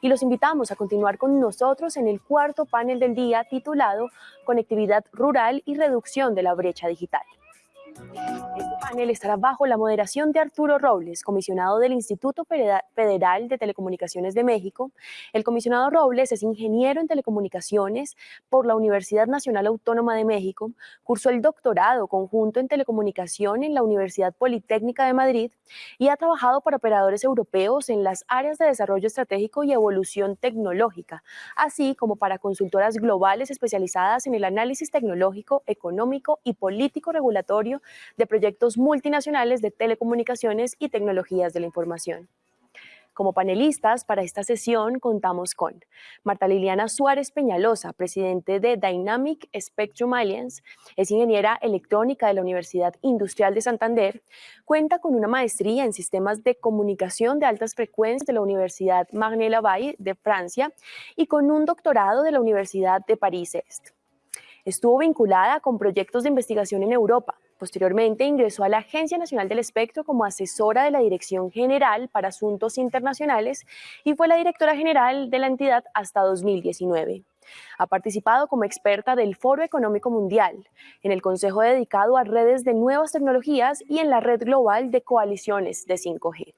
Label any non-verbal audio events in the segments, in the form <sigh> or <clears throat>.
y los invitamos a continuar con nosotros en el cuarto panel del día titulado Conectividad Rural y Reducción de la Brecha Digital. Panel estará bajo la moderación de Arturo Robles, comisionado del Instituto Federal de Telecomunicaciones de México. El comisionado Robles es ingeniero en telecomunicaciones por la Universidad Nacional Autónoma de México, cursó el doctorado conjunto en telecomunicación en la Universidad Politécnica de Madrid y ha trabajado para operadores europeos en las áreas de desarrollo estratégico y evolución tecnológica, así como para consultoras globales especializadas en el análisis tecnológico, económico y político regulatorio de proyectos multinacionales de telecomunicaciones y tecnologías de la información. Como panelistas para esta sesión contamos con Marta Liliana Suárez Peñalosa, presidente de Dynamic Spectrum Alliance, es ingeniera electrónica de la Universidad Industrial de Santander, cuenta con una maestría en sistemas de comunicación de altas frecuencias de la Universidad Marne-Lavalle de Francia y con un doctorado de la Universidad de París-Est. Estuvo vinculada con proyectos de investigación en Europa, Posteriormente ingresó a la Agencia Nacional del Espectro como asesora de la Dirección General para Asuntos Internacionales y fue la directora general de la entidad hasta 2019. Ha participado como experta del Foro Económico Mundial, en el Consejo dedicado a redes de nuevas tecnologías y en la red global de coaliciones de 5G.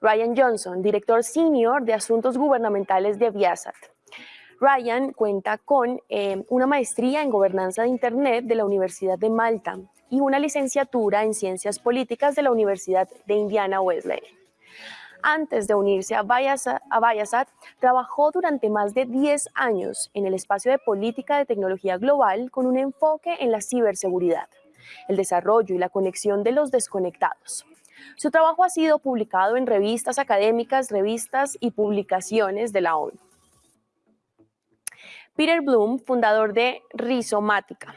Ryan Johnson, director senior de Asuntos Gubernamentales de Viasat. Ryan cuenta con eh, una maestría en gobernanza de Internet de la Universidad de Malta y una licenciatura en ciencias políticas de la Universidad de Indiana Wesleyan. Antes de unirse a Viasat, trabajó durante más de 10 años en el espacio de política de tecnología global con un enfoque en la ciberseguridad, el desarrollo y la conexión de los desconectados. Su trabajo ha sido publicado en revistas académicas, revistas y publicaciones de la ONU. Peter Bloom, fundador de Rizomática.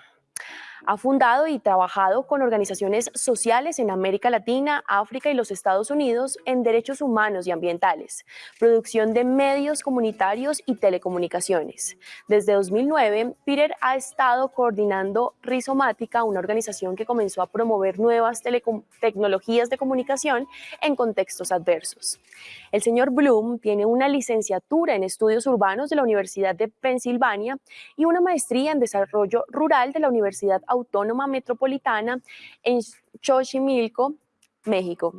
Ha fundado y trabajado con organizaciones sociales en América Latina, África y los Estados Unidos en derechos humanos y ambientales, producción de medios comunitarios y telecomunicaciones. Desde 2009, Peter ha estado coordinando Rizomática, una organización que comenzó a promover nuevas tecnologías de comunicación en contextos adversos. El señor Bloom tiene una licenciatura en estudios urbanos de la Universidad de Pensilvania y una maestría en desarrollo rural de la Universidad Autónoma Metropolitana en Xochimilco, México.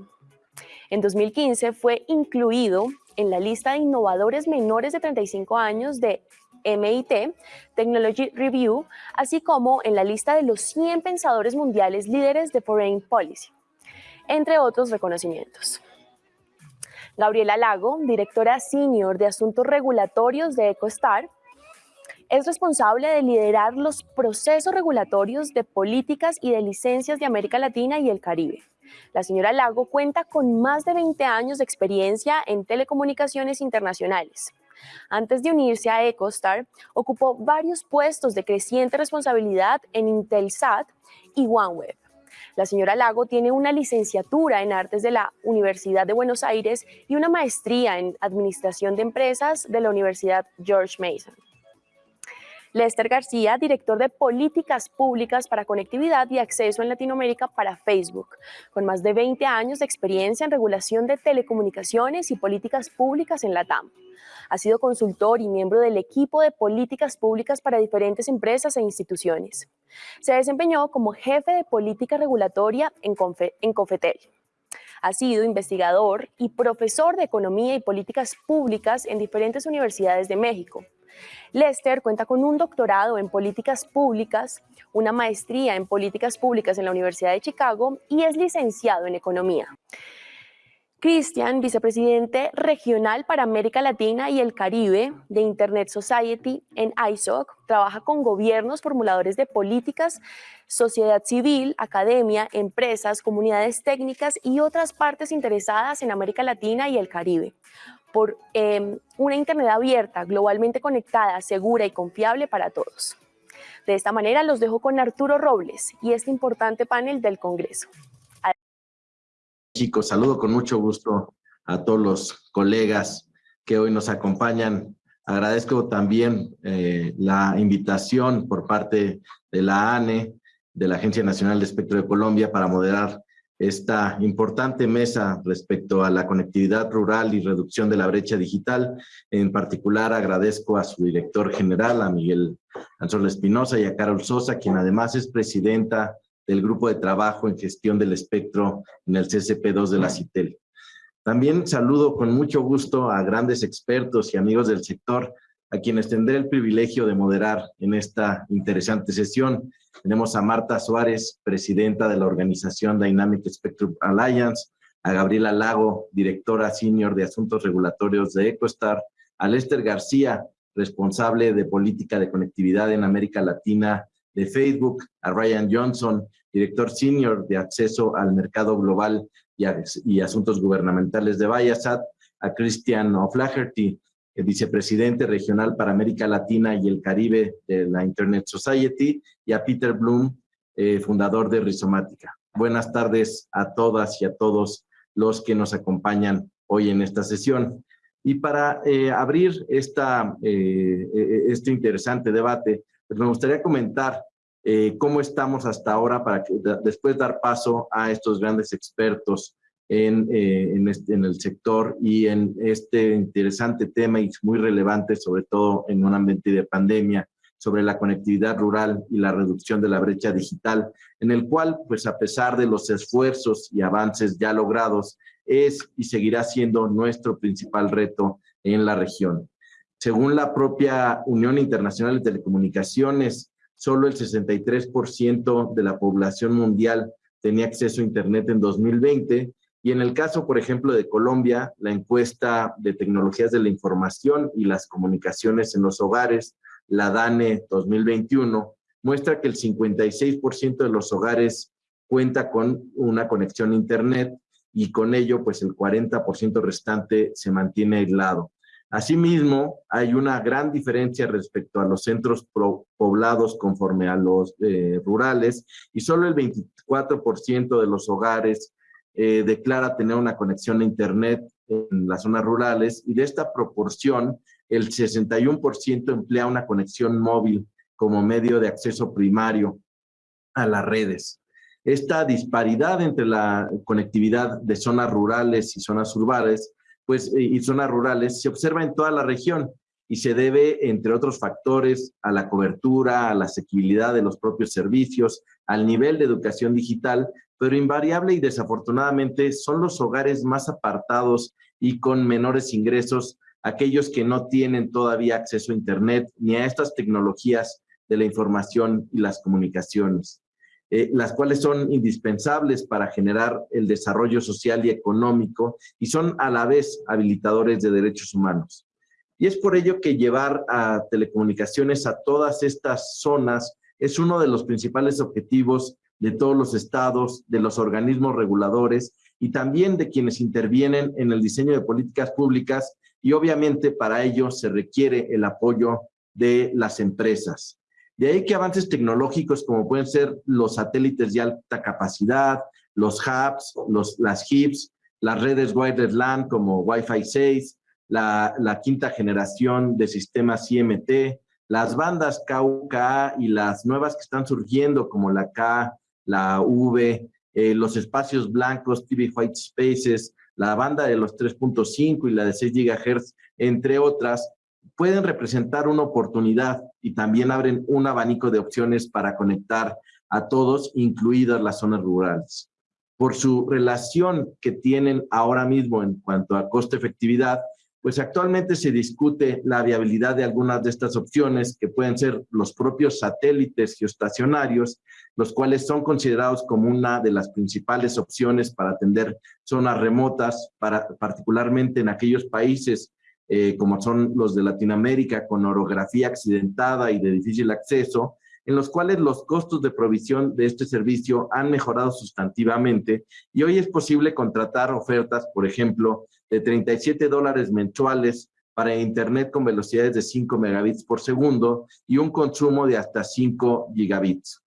En 2015 fue incluido en la lista de innovadores menores de 35 años de MIT, Technology Review, así como en la lista de los 100 pensadores mundiales líderes de Foreign Policy, entre otros reconocimientos. Gabriela Lago, directora senior de Asuntos Regulatorios de EcoStar, es responsable de liderar los procesos regulatorios de políticas y de licencias de América Latina y el Caribe. La señora Lago cuenta con más de 20 años de experiencia en telecomunicaciones internacionales. Antes de unirse a EcoStar, ocupó varios puestos de creciente responsabilidad en Intelsat y OneWeb. La señora Lago tiene una licenciatura en Artes de la Universidad de Buenos Aires y una maestría en Administración de Empresas de la Universidad George Mason. Lester García, director de Políticas Públicas para Conectividad y Acceso en Latinoamérica para Facebook, con más de 20 años de experiencia en regulación de telecomunicaciones y políticas públicas en la TAM. Ha sido consultor y miembro del equipo de políticas públicas para diferentes empresas e instituciones. Se desempeñó como jefe de política regulatoria en, en Confetel. Ha sido investigador y profesor de Economía y Políticas Públicas en diferentes universidades de México. Lester cuenta con un doctorado en políticas públicas, una maestría en políticas públicas en la Universidad de Chicago y es licenciado en economía. Cristian, vicepresidente regional para América Latina y el Caribe de Internet Society en ISOC, trabaja con gobiernos, formuladores de políticas, sociedad civil, academia, empresas, comunidades técnicas y otras partes interesadas en América Latina y el Caribe por em, una Internet abierta, globalmente conectada, segura y confiable para todos. De esta manera los dejo con Arturo Robles y este importante panel del Congreso. Chicos, saludo con mucho gusto a todos los colegas que hoy nos acompañan. Agradezco también eh, la invitación por parte de la ANE, de la Agencia Nacional de Espectro de Colombia, para moderar esta importante mesa respecto a la conectividad rural y reducción de la brecha digital. En particular, agradezco a su director general, a Miguel Anzorla Espinosa y a Carol Sosa, quien además es presidenta del Grupo de Trabajo en Gestión del Espectro en el CCP2 de la CITEL. También saludo con mucho gusto a grandes expertos y amigos del sector, a quienes tendré el privilegio de moderar en esta interesante sesión. Tenemos a Marta Suárez, presidenta de la organización Dynamic Spectrum Alliance, a Gabriela Lago, directora senior de Asuntos Regulatorios de EcoStar, a Lester García, responsable de Política de Conectividad en América Latina de Facebook, a Ryan Johnson, director senior de Acceso al Mercado Global y, Asuntos Gubernamentales de Viasat, a Christian O'Flaherty, vicepresidente regional para América Latina y el Caribe de la Internet Society, y a Peter Bloom, eh, fundador de Rizomática. Buenas tardes a todas y a todos los que nos acompañan hoy en esta sesión. Y para eh, abrir esta, eh, este interesante debate, pues me gustaría comentar cómo estamos hasta ahora para que después dar paso a estos grandes expertos en, eh, en, este, en, el sector y en este interesante tema y muy relevante, sobre todo en un ambiente de pandemia, sobre la conectividad rural y la reducción de la brecha digital, en el cual, pues a pesar de los esfuerzos y avances ya logrados, es y seguirá siendo nuestro principal reto en la región. Según la propia Unión Internacional de Telecomunicaciones, solo el 63% de la población mundial tenía acceso a Internet en 2020 y en el caso, por ejemplo, de Colombia, la encuesta de tecnologías de la información y las comunicaciones en los hogares, la DANE 2021, muestra que el 56% de los hogares cuenta con una conexión a Internet y con ello, pues el 40% restante se mantiene aislado. Asimismo, hay una gran diferencia respecto a los centros poblados conforme a los eh, rurales y solo el 24% de los hogares eh, declara tener una conexión a Internet en las zonas rurales y de esta proporción, el 61% emplea una conexión móvil como medio de acceso primario a las redes. Esta disparidad entre la conectividad de zonas rurales y zonas urbanas, pues, y zonas rurales se observa en toda la región y se debe, entre otros factores, a la cobertura, a la asequibilidad de los propios servicios, al nivel de educación digital, pero invariable y desafortunadamente son los hogares más apartados y con menores ingresos, aquellos que no tienen todavía acceso a Internet ni a estas tecnologías de la información y las comunicaciones, eh, las cuales son indispensables para generar el desarrollo social y económico y son a la vez habilitadores de derechos humanos. Y es por ello que llevar a telecomunicaciones a todas estas zonas es uno de los principales objetivos de todos los estados, de los organismos reguladores y también de quienes intervienen en el diseño de políticas públicas y obviamente para ello se requiere el apoyo de las empresas. De ahí que avances tecnológicos como pueden ser los satélites de alta capacidad, los hubs, los, las HIPs, las redes wireless LAN como Wi-Fi 6, la, la quinta generación de sistemas IMT, las bandas KUKA y las nuevas que están surgiendo como la K, la V, eh, los espacios blancos, TV White Spaces, la banda de los 3.5 y la de 6 GHz, entre otras, pueden representar una oportunidad y también abren un abanico de opciones para conectar a todos, incluidas las zonas rurales. Por su relación que tienen ahora mismo en cuanto a costo-efectividad, pues actualmente se discute la viabilidad de algunas de estas opciones que pueden ser los propios satélites geoestacionarios, los cuales son considerados como una de las principales opciones para atender zonas remotas, particularmente en aquellos países eh, como son los de Latinoamérica con orografía accidentada y de difícil acceso, en los cuales los costos de provisión de este servicio han mejorado sustantivamente. Y hoy es posible contratar ofertas, por ejemplo, de 37 dólares mensuales para Internet con velocidades de 5 megabits por segundo y un consumo de hasta 5 gigabits.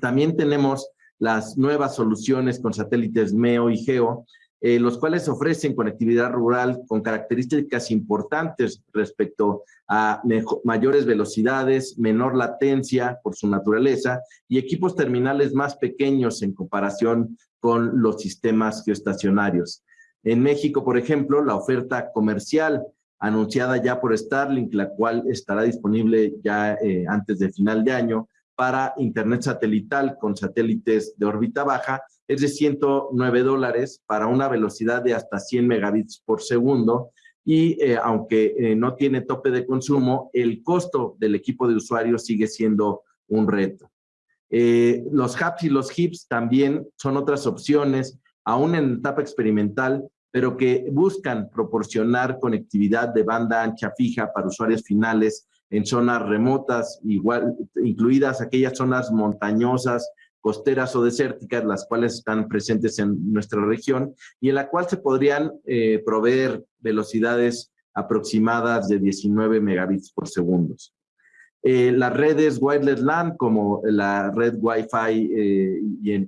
También tenemos las nuevas soluciones con satélites MEO y GEO, eh, los cuales ofrecen conectividad rural con características importantes respecto a mayores velocidades, menor latencia por su naturaleza y equipos terminales más pequeños en comparación con los sistemas geoestacionarios. En México, por ejemplo, la oferta comercial anunciada ya por Starlink, la cual estará disponible ya eh, antes de final de año para Internet satelital con satélites de órbita baja, es de 109 dólares para una velocidad de hasta 100 megabits por segundo y eh, aunque eh, no tiene tope de consumo, el costo del equipo de usuario sigue siendo un reto. Eh, los hubs y los hips también son otras opciones, aún en etapa experimental, pero que buscan proporcionar conectividad de banda ancha fija para usuarios finales en zonas remotas, igual, incluidas aquellas zonas montañosas costeras o desérticas, las cuales están presentes en nuestra región y en la cual se podrían eh, proveer velocidades aproximadas de 19 megabits por segundo. Eh, las redes wireless LAN, como la red Wi-Fi eh,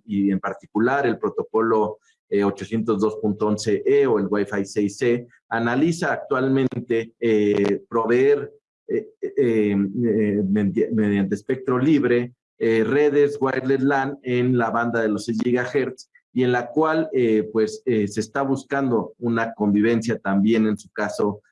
y, en, particular el protocolo 802.11e o el Wi-Fi 6e, analiza actualmente proveer mediante espectro libre eh, redes wireless LAN en la banda de los 6 GHz y en la cual eh, pues eh, se está buscando una convivencia también en su caso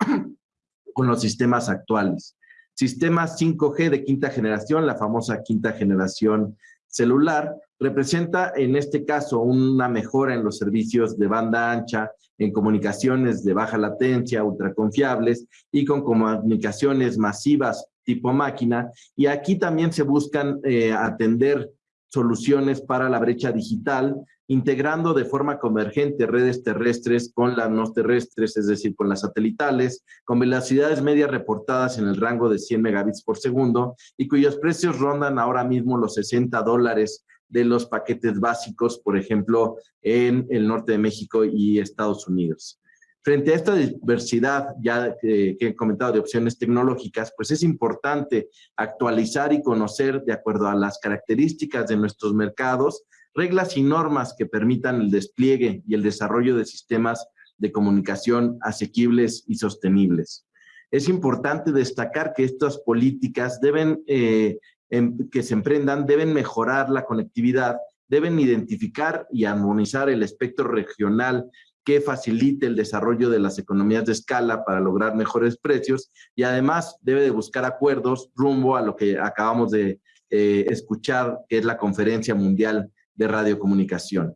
<clears throat> con los sistemas actuales. Sistemas 5G de quinta generación, la famosa quinta generación celular, representa en este caso una mejora en los servicios de banda ancha, en comunicaciones de baja latencia, ultraconfiables y con comunicaciones masivas tipo máquina. Y aquí también se buscan eh, atender soluciones para la brecha digital, integrando de forma convergente redes terrestres con las no terrestres, es decir, con las satelitales, con velocidades medias reportadas en el rango de 100 megabits por segundo y cuyos precios rondan ahora mismo los 60 dólares de los paquetes básicos, por ejemplo, en el norte de México y Estados Unidos. Frente a esta diversidad ya que, he comentado de opciones tecnológicas, pues es importante actualizar y conocer de acuerdo a las características de nuestros mercados, reglas y normas que permitan el despliegue y el desarrollo de sistemas de comunicación asequibles y sostenibles. Es importante destacar que estas políticas deben, eh, que se emprendan deben mejorar la conectividad, deben identificar y armonizar el espectro regional que facilite el desarrollo de las economías de escala para lograr mejores precios y además debe de buscar acuerdos rumbo a lo que acabamos de eh, escuchar, que es la Conferencia Mundial de Radiocomunicación.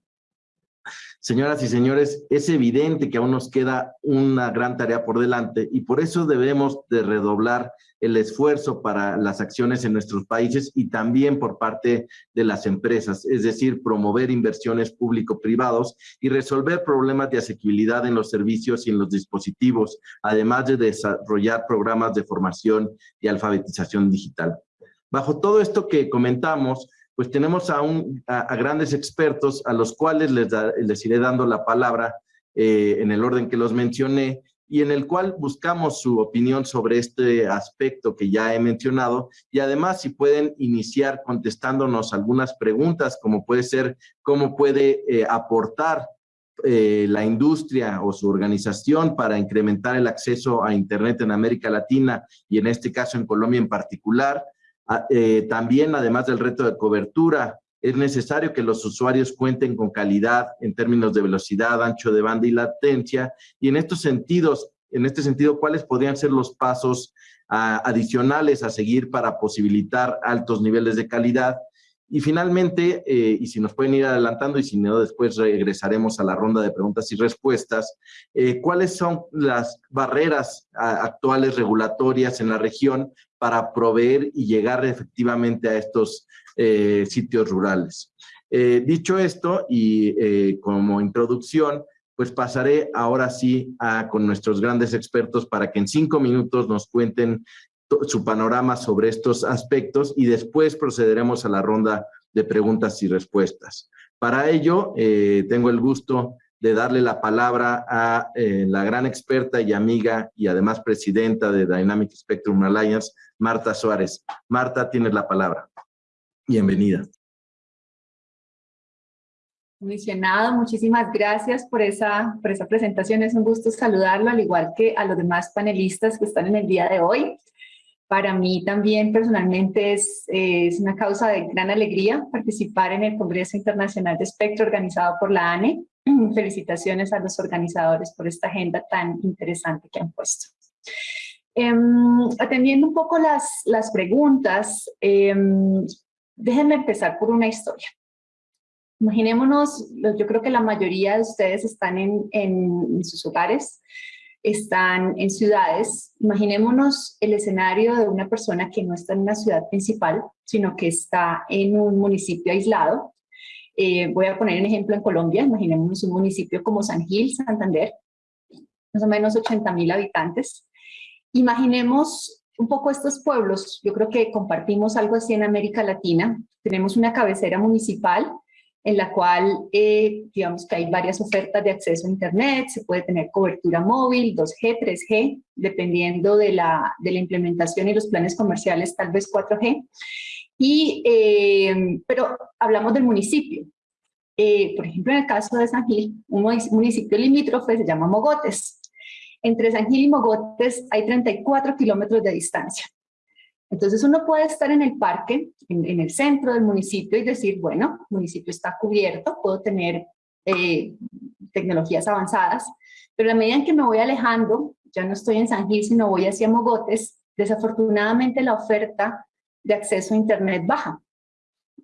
Señoras y señores, es evidente que aún nos queda una gran tarea por delante y por eso debemos de redoblar el esfuerzo para las acciones en nuestros países y también por parte de las empresas, es decir, promover inversiones público-privados y resolver problemas de asequibilidad en los servicios y en los dispositivos, además de desarrollar programas de formación y alfabetización digital. Bajo todo esto que comentamos, pues tenemos a, a, grandes expertos a los cuales les, les iré dando la palabra eh, en el orden que los mencioné y en el cual buscamos su opinión sobre este aspecto que ya he mencionado. Y además si pueden iniciar contestándonos algunas preguntas como puede ser cómo puede eh, aportar eh, la industria o su organización para incrementar el acceso a Internet en América Latina y en este caso en Colombia en particular, Ah, eh, también, además del reto de cobertura, es necesario que los usuarios cuenten con calidad en términos de velocidad, ancho de banda y latencia. Y en estos sentidos, en este sentido, ¿cuáles podrían ser los pasos ah, adicionales a seguir para posibilitar altos niveles de calidad? Y finalmente, eh, y si nos pueden ir adelantando y si no, después regresaremos a la ronda de preguntas y respuestas, eh, ¿cuáles son las barreras actuales regulatorias en la región para proveer y llegar efectivamente a estos eh, sitios rurales? dicho esto, y como introducción, pues pasaré ahora sí a, con nuestros grandes expertos para que en cinco minutos nos cuenten su panorama sobre estos aspectos y después procederemos a la ronda de preguntas y respuestas. Para ello, eh, tengo el gusto de darle la palabra a eh, la gran experta y amiga y además presidenta de Dynamic Spectrum Alliance, Marta Suárez. Marta, tienes la palabra. Bienvenida. Comisionado, muchísimas gracias por esa, por esa presentación. Es un gusto saludarlo, al igual que a los demás panelistas que están en el día de hoy. Para mí también personalmente es, es una causa de gran alegría participar en el Congreso Internacional de Espectro organizado por la ANE. <clears throat> Felicitaciones a los organizadores por esta agenda tan interesante que han puesto. Em, atendiendo un poco las, las preguntas, em, déjenme empezar por una historia. Imaginémonos, yo creo que la mayoría de ustedes están en, en, sus hogares, están en ciudades. Imaginémonos el escenario de una persona que no está en una ciudad principal, sino que está en un municipio aislado. Eh, voy a poner un ejemplo en Colombia. Imaginémonos un municipio como San Gil, Santander, más o menos 80 mil habitantes. Imaginemos un poco estos pueblos. Yo creo que compartimos algo así en América Latina. Tenemos una cabecera municipal en la cual eh, digamos que hay varias ofertas de acceso a Internet, se puede tener cobertura móvil, 2G, 3G, dependiendo de la, de la implementación y los planes comerciales, tal vez 4G. Y, eh, pero hablamos del municipio. Eh, por ejemplo, en el caso de San Gil, un municipio limítrofe se llama Mogotes. Entre San Gil y Mogotes hay 34 kilómetros de distancia. Entonces uno puede estar en el parque, en, el centro del municipio y decir, bueno, el municipio está cubierto, puedo tener eh, tecnologías avanzadas, pero a medida que me voy alejando, ya no estoy en San Gil, sino voy hacia Mogotes, desafortunadamente la oferta de acceso a Internet baja.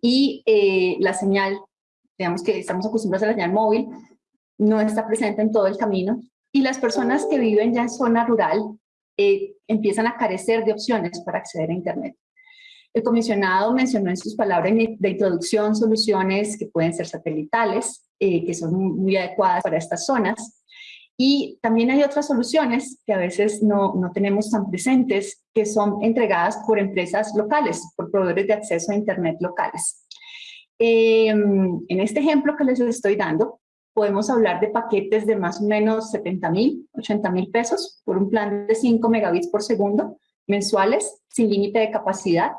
Y eh, la señal, digamos que estamos acostumbrados a la señal móvil, no está presente en todo el camino. Y las personas que viven ya en zona rural eh, empiezan a carecer de opciones para acceder a Internet. El comisionado mencionó en sus palabras de introducción soluciones que pueden ser satelitales, eh, que son muy adecuadas para estas zonas, y también hay otras soluciones que a veces no, no, tenemos tan presentes, que son entregadas por empresas locales, por proveedores de acceso a Internet locales. Em, en este ejemplo que les estoy dando, podemos hablar de paquetes de más o menos 70 mil, 80 mil pesos por un plan de 5 megabits por segundo mensuales, sin límite de capacidad.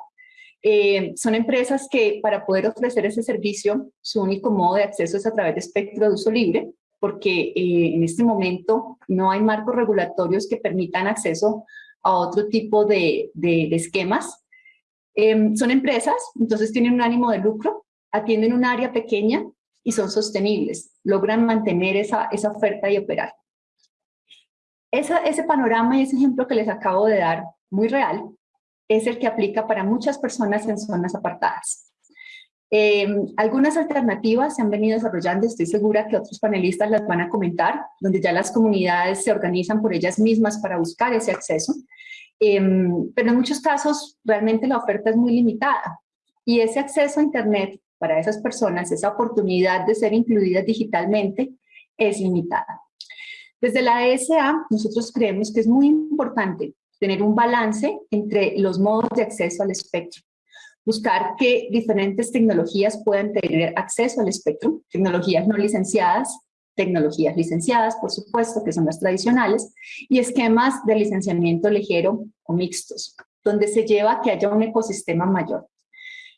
Eh, son empresas que para poder ofrecer ese servicio, su único modo de acceso es a través de espectro de uso libre, porque eh, en este momento no hay marcos regulatorios que permitan acceso a otro tipo de, de, esquemas. Eh, son empresas, entonces tienen un ánimo de lucro, atienden un área pequeña y son sostenibles, logran mantener esa, esa oferta y operar. Ese panorama y ese ejemplo que les acabo de dar, muy real, es el que aplica para muchas personas en zonas apartadas. Em, algunas alternativas se han venido desarrollando, estoy segura que otros panelistas las van a comentar, donde ya las comunidades se organizan por ellas mismas para buscar ese acceso, em, pero en muchos casos realmente la oferta es muy limitada y ese acceso a Internet para esas personas, esa oportunidad de ser incluidas digitalmente es limitada. Desde la ESA, nosotros creemos que es muy importante tener un balance entre los modos de acceso al espectro. Buscar que diferentes tecnologías puedan tener acceso al espectro, tecnologías no licenciadas, tecnologías licenciadas, por supuesto, que son las tradicionales, y esquemas de licenciamiento ligero o mixtos, donde se lleva a que haya un ecosistema mayor.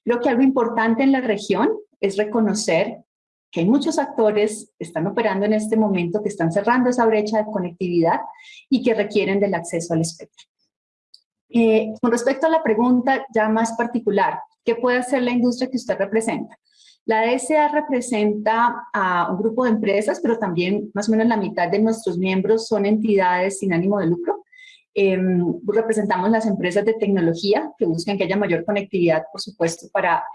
Creo que algo importante en la región es reconocer que hay muchos actores que están operando en este momento, que están cerrando esa brecha de conectividad y que requieren del acceso al espectro. Eh, con respecto a la pregunta ya más particular, ¿qué puede hacer la industria que usted representa? La DSA representa a un grupo de empresas, pero también más o menos la mitad de nuestros miembros son entidades sin ánimo de lucro. Em, representamos las empresas de tecnología que buscan que haya mayor conectividad, por supuesto, para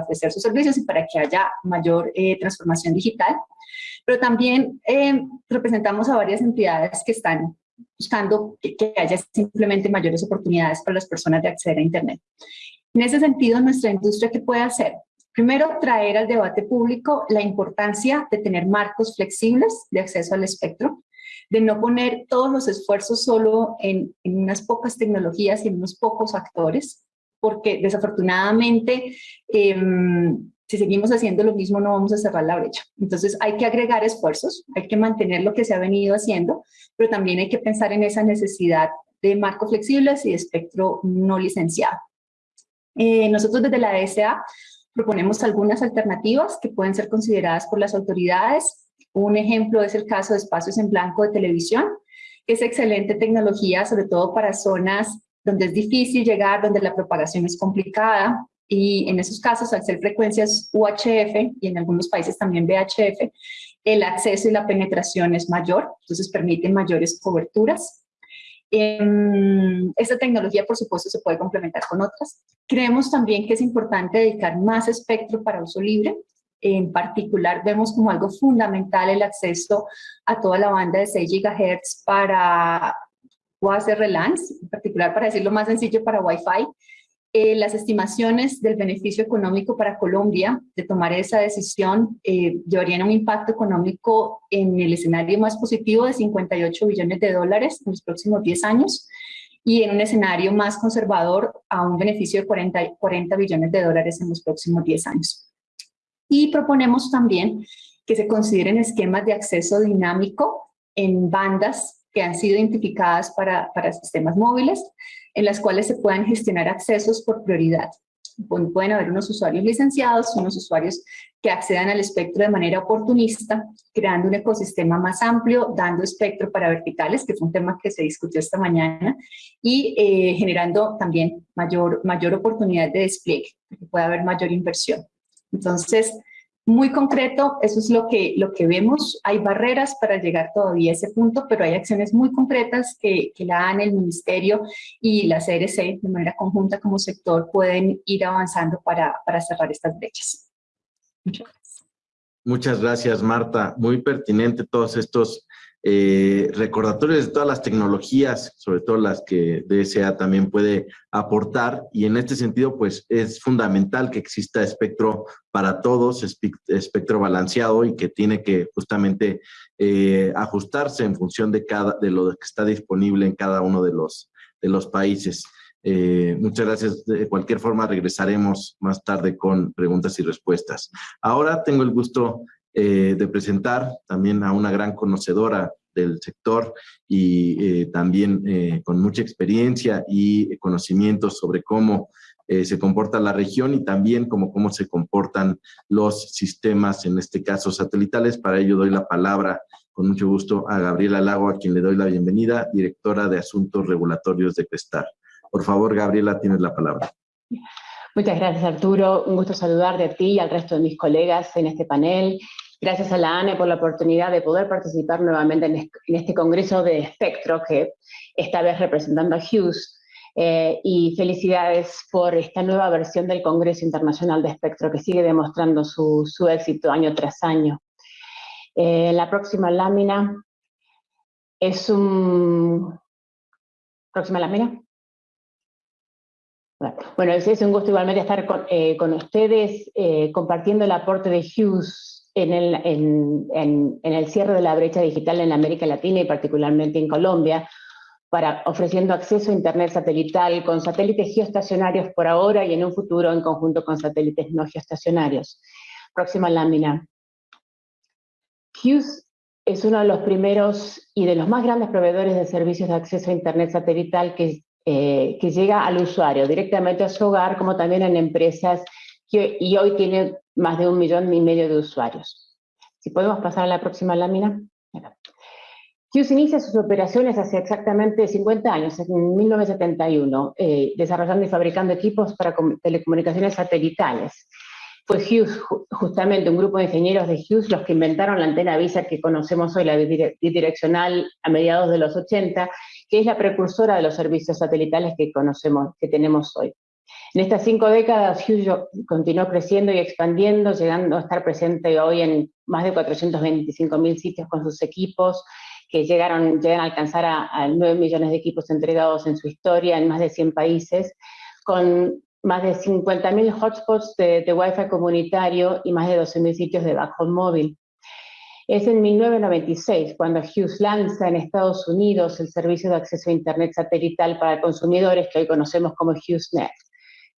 ofrecer sus servicios y para que haya mayor eh, transformación digital. Pero también em, representamos a varias entidades que están buscando que, que, haya simplemente mayores oportunidades para las personas de acceder a Internet. En ese sentido, nuestra industria, ¿qué puede hacer? Primero, traer al debate público la importancia de tener marcos flexibles de acceso al espectro, de no poner todos los esfuerzos solo en, unas pocas tecnologías y en unos pocos actores, porque desafortunadamente em, si seguimos haciendo lo mismo no vamos a cerrar la brecha. Entonces hay que agregar esfuerzos, hay que mantener lo que se ha venido haciendo, pero también hay que pensar en esa necesidad de marcos flexibles y de espectro no licenciado. Eh, nosotros desde la DSA proponemos algunas alternativas que pueden ser consideradas por las autoridades. Un ejemplo es el caso de espacios en blanco de televisión, que es excelente tecnología, sobre todo para zonas donde es difícil llegar, donde la propagación es complicada, y en esos casos, al ser frecuencias UHF y en algunos países también VHF, el acceso y la penetración es mayor, entonces permiten mayores coberturas. Em, esta tecnología, por supuesto, se puede complementar con otras. Creemos también que es importante dedicar más espectro para uso libre. En particular, vemos como algo fundamental el acceso a toda la banda de 6 GHz para UACR relance, en particular, para decirlo más sencillo, para Wi-Fi, eh, las estimaciones del beneficio económico para Colombia de tomar esa decisión eh, llevarían un impacto económico en el escenario más positivo de 58 billones de dólares en los próximos 10 años y en un escenario más conservador a un beneficio de 40, 40 billones de dólares en los próximos 10 años. Y proponemos también que se consideren esquemas de acceso dinámico en bandas que han sido identificadas para, para sistemas móviles, en las cuales se puedan gestionar accesos por prioridad. Pueden haber unos usuarios licenciados, unos usuarios que accedan al espectro de manera oportunista, creando un ecosistema más amplio, dando espectro para verticales, que fue un tema que se discutió esta mañana, y eh, generando también mayor, mayor oportunidad de despliegue, que pueda haber mayor inversión. Entonces, muy concreto, eso es lo que, lo que vemos. Hay barreras para llegar todavía a ese punto, pero hay acciones muy concretas que, que la AN, el Ministerio y la CRC, de manera conjunta como sector, pueden ir avanzando para, para cerrar estas brechas. Muchas gracias. Muchas gracias, Marta. Muy pertinente todos estos eh, recordatorios de todas las tecnologías, sobre todo las que DSA también puede aportar y en este sentido pues es fundamental que exista espectro para todos, espectro balanceado y que tiene que justamente eh, ajustarse en función de, cada, de lo que está disponible en cada uno de los, de los países. Eh, muchas gracias. De cualquier forma, regresaremos más tarde con preguntas y respuestas. Ahora tengo el gusto eh, de presentar también a una gran conocedora del sector y eh, también eh, con mucha experiencia y conocimientos sobre cómo se comporta la región y también cómo, cómo se comportan los sistemas, en este caso satelitales. Para ello doy la palabra con mucho gusto a Gabriela Lago, a quien le doy la bienvenida, directora de Asuntos Regulatorios de Crestar. Por favor, Gabriela, tienes la palabra. Muchas gracias, Arturo. Un gusto saludarte a ti y al resto de mis colegas en este panel Gracias a la ANE por la oportunidad de poder participar nuevamente en este congreso de espectro que esta vez representando a Hughes. Eh, y felicidades por esta nueva versión del Congreso Internacional de Espectro que sigue demostrando su, éxito año tras año. Eh, la próxima lámina es un... ¿Próxima lámina? Bueno, es, un gusto igualmente estar con, eh, con ustedes compartiendo el aporte de Hughes en el, en, el cierre de la brecha digital en América Latina y particularmente en Colombia, para ofreciendo acceso a Internet satelital con satélites geoestacionarios por ahora y en un futuro en conjunto con satélites no geoestacionarios. Próxima lámina. Hughes es uno de los primeros y de los más grandes proveedores de servicios de acceso a Internet satelital que, eh, que llega al usuario directamente a su hogar, como también en empresas, que, y hoy tiene más de un millón y medio de usuarios. Si podemos pasar a la próxima lámina. Hughes inicia sus operaciones hace exactamente 50 años, en 1971, eh, desarrollando y fabricando equipos para telecomunicaciones satelitales. Fue Hughes, justamente un grupo de ingenieros de Hughes, los que inventaron la antena VISA que conocemos hoy, la bidireccional a mediados de los 80, que es la precursora de los servicios satelitales que conocemos, que tenemos hoy. En estas cinco décadas, Hughes continuó creciendo y expandiendo, llegando a estar presente hoy en más de 425 mil sitios con sus equipos, que llegaron, llegan a alcanzar a, 9 millones de equipos entregados en su historia en más de 100 países, con más de 50.000 hotspots de, de Wi-Fi comunitario y más de 12.000 sitios de backhaul móvil. Es en 1996 cuando Hughes lanza en Estados Unidos el servicio de acceso a Internet satelital para consumidores que hoy conocemos como HughesNet.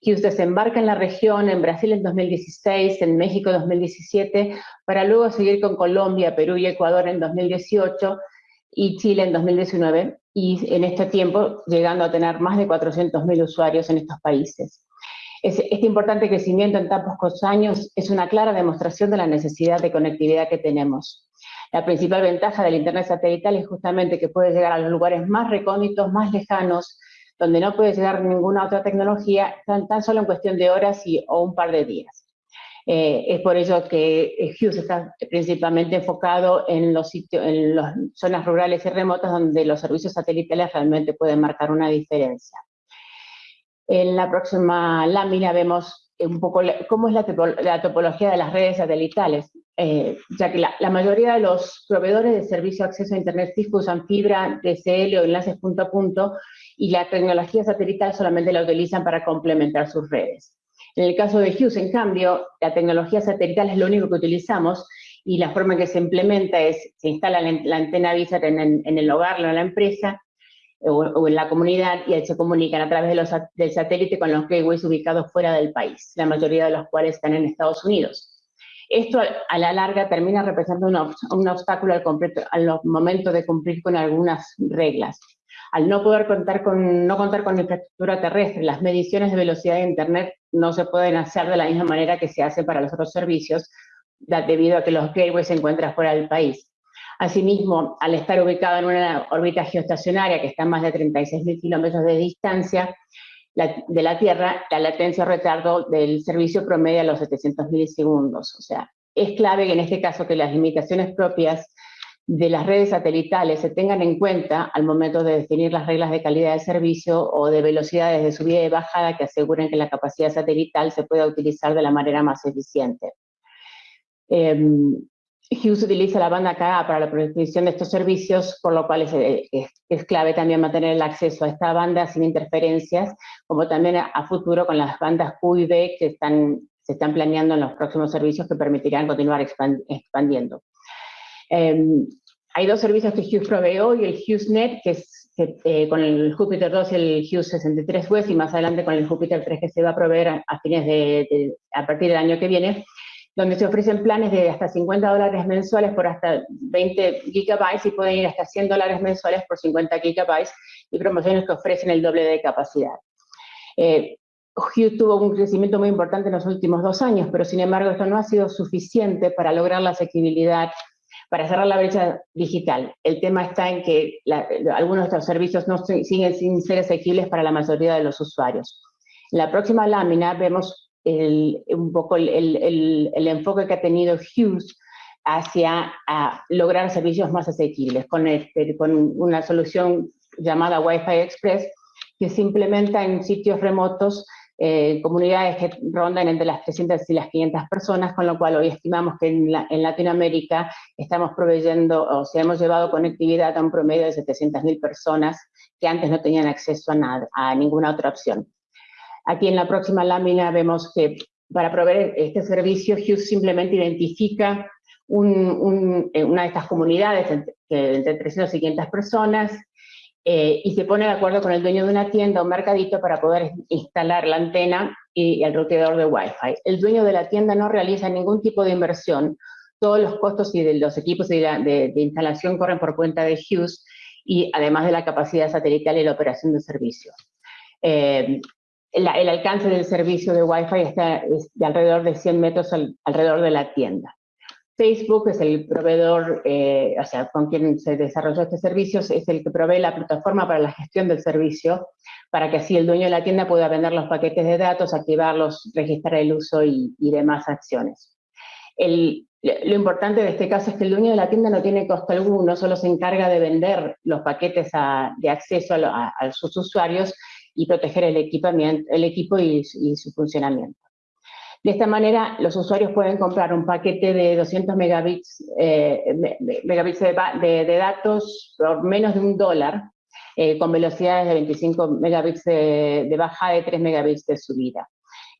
Hughes desembarca en la región, en Brasil en 2016, en México en 2017, para luego seguir con Colombia, Perú y Ecuador en 2018 y Chile en 2019, y en este tiempo llegando a tener más de 400.000 usuarios en estos países. este importante crecimiento en tan pocos años es una clara demostración de la necesidad de conectividad que tenemos. La principal ventaja del Internet satelital es justamente que puede llegar a los lugares más recónditos, más lejanos, donde no puede llegar ninguna otra tecnología, tan, tan solo en cuestión de horas y, o un par de días. Eh, es por ello que eh, Hughes está principalmente enfocado en los sitios, en las zonas rurales y remotas donde los servicios satelitales realmente pueden marcar una diferencia. En la próxima lámina vemos un poco cómo es la, topología de las redes satelitales, eh, ya que la, mayoría de los proveedores de servicio de acceso a Internet fijo usan fibra, DSL o enlaces punto a punto, y la tecnología satelital solamente la utilizan para complementar sus redes. En el caso de Hughes, en cambio, la tecnología satelital es lo único que utilizamos y la forma en que se implementa es, se instala la antena VISAT en, el hogar o en la empresa o, en la comunidad y se comunican a través de los, del satélite con los gateways ubicados fuera del país, la mayoría de los cuales están en Estados Unidos. Esto a la larga termina representando un, obstáculo al, al momento de cumplir con algunas reglas al no poder contar con, no contar con infraestructura terrestre, las mediciones de velocidad de Internet no se pueden hacer de la misma manera que se hace para los otros servicios, debido a que los gateways se encuentran fuera del país. Asimismo, al estar ubicado en una órbita geoestacionaria que está a más de 36.000 kilómetros de distancia de la Tierra, la latencia o retardo del servicio promedia los 700 milisegundos. O sea, es clave que en este caso que las limitaciones propias de las redes satelitales se tengan en cuenta al momento de definir las reglas de calidad de servicio o de velocidades de subida y bajada que aseguren que la capacidad satelital se pueda utilizar de la manera más eficiente. Em, Hughes utiliza la banda KA para la provisión de estos servicios, por lo cual es, clave también mantener el acceso a esta banda sin interferencias, como también a, futuro con las bandas Q y B que están, se están planeando en los próximos servicios que permitirán continuar expandiendo. Em, hay dos servicios que Hughes provee hoy, el HughesNet, que es eh, con el Jupiter 2 y el Hughes 63 West, y más adelante con el Jupiter 3 que se va a proveer a, fines de, a partir del año que viene, donde se ofrecen planes de hasta 50 dólares mensuales por hasta 20 gigabytes y pueden ir hasta 100 dólares mensuales por 50 gigabytes y promociones que ofrecen el doble de capacidad. Eh, Hughes tuvo un crecimiento muy importante en los últimos dos años, pero sin embargo esto no ha sido suficiente para lograr la asequibilidad para cerrar la brecha digital. El tema está en que algunos de estos servicios no siguen sin ser asequibles para la mayoría de los usuarios. En la próxima lámina vemos un poco el, enfoque que ha tenido Hughes hacia lograr servicios más asequibles este, con una solución llamada Wi-Fi Express que se implementa en sitios remotos eh, comunidades que rondan entre las 300 y las 500 personas, con lo cual hoy estimamos que en, Latinoamérica estamos proveyendo, o sea, hemos llevado conectividad a un promedio de 700.000 personas que antes no tenían acceso a, nada, a ninguna otra opción. Aquí en la próxima lámina vemos que para proveer este servicio, Hughes simplemente identifica eh, una de estas comunidades entre, entre 300 y 500 personas, eh, y se pone de acuerdo con el dueño de una tienda o mercadito para poder instalar la antena y, el roteador de Wi-Fi. El dueño de la tienda no realiza ningún tipo de inversión, todos los costos y de los equipos de, instalación corren por cuenta de Hughes y además de la capacidad satelital y la operación del servicio. Eh, el, alcance del servicio de Wi-Fi está de alrededor de 100 metros alrededor de la tienda. Facebook es el proveedor, eh, o sea, con quien se desarrolló este servicio, es el que provee la plataforma para la gestión del servicio, para que así el dueño de la tienda pueda vender los paquetes de datos, activarlos, registrar el uso y, demás acciones. lo importante de este caso es que el dueño de la tienda no tiene costo alguno, solo se encarga de vender los paquetes de acceso a, sus usuarios y proteger el, equipamiento, el equipo y su funcionamiento. De esta manera, los usuarios pueden comprar un paquete de 200 megabits, eh, megabits de, datos por menos de un dólar, eh, con velocidades de 25 megabits de, bajada y 3 megabits de subida.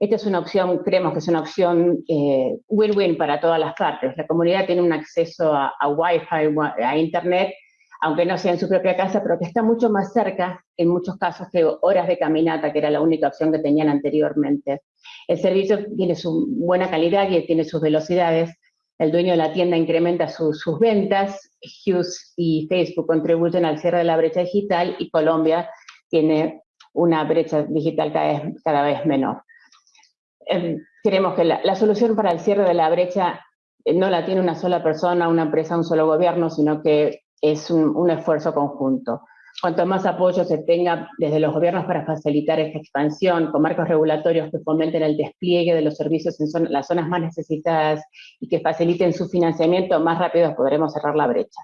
Esta es una opción, creemos que es una opción eh, win-win para todas las partes. La comunidad tiene un acceso a Wi-Fi, a Internet, aunque no sea en su propia casa, pero que está mucho más cerca, en muchos casos, que horas de caminata, que era la única opción que tenían anteriormente. El servicio tiene su buena calidad y tiene sus velocidades. El dueño de la tienda incrementa sus ventas. Hughes y Facebook contribuyen al cierre de la brecha digital y Colombia tiene una brecha digital cada vez, menor. em, creemos que la, solución para el cierre de la brecha eh, no la tiene una sola persona, una empresa, un solo gobierno, sino que es un, esfuerzo conjunto. Cuanto más apoyo se tenga desde los gobiernos para facilitar esta expansión, con marcos regulatorios que fomenten el despliegue de los servicios en las zonas más necesitadas y que faciliten su financiamiento, más rápido podremos cerrar la brecha.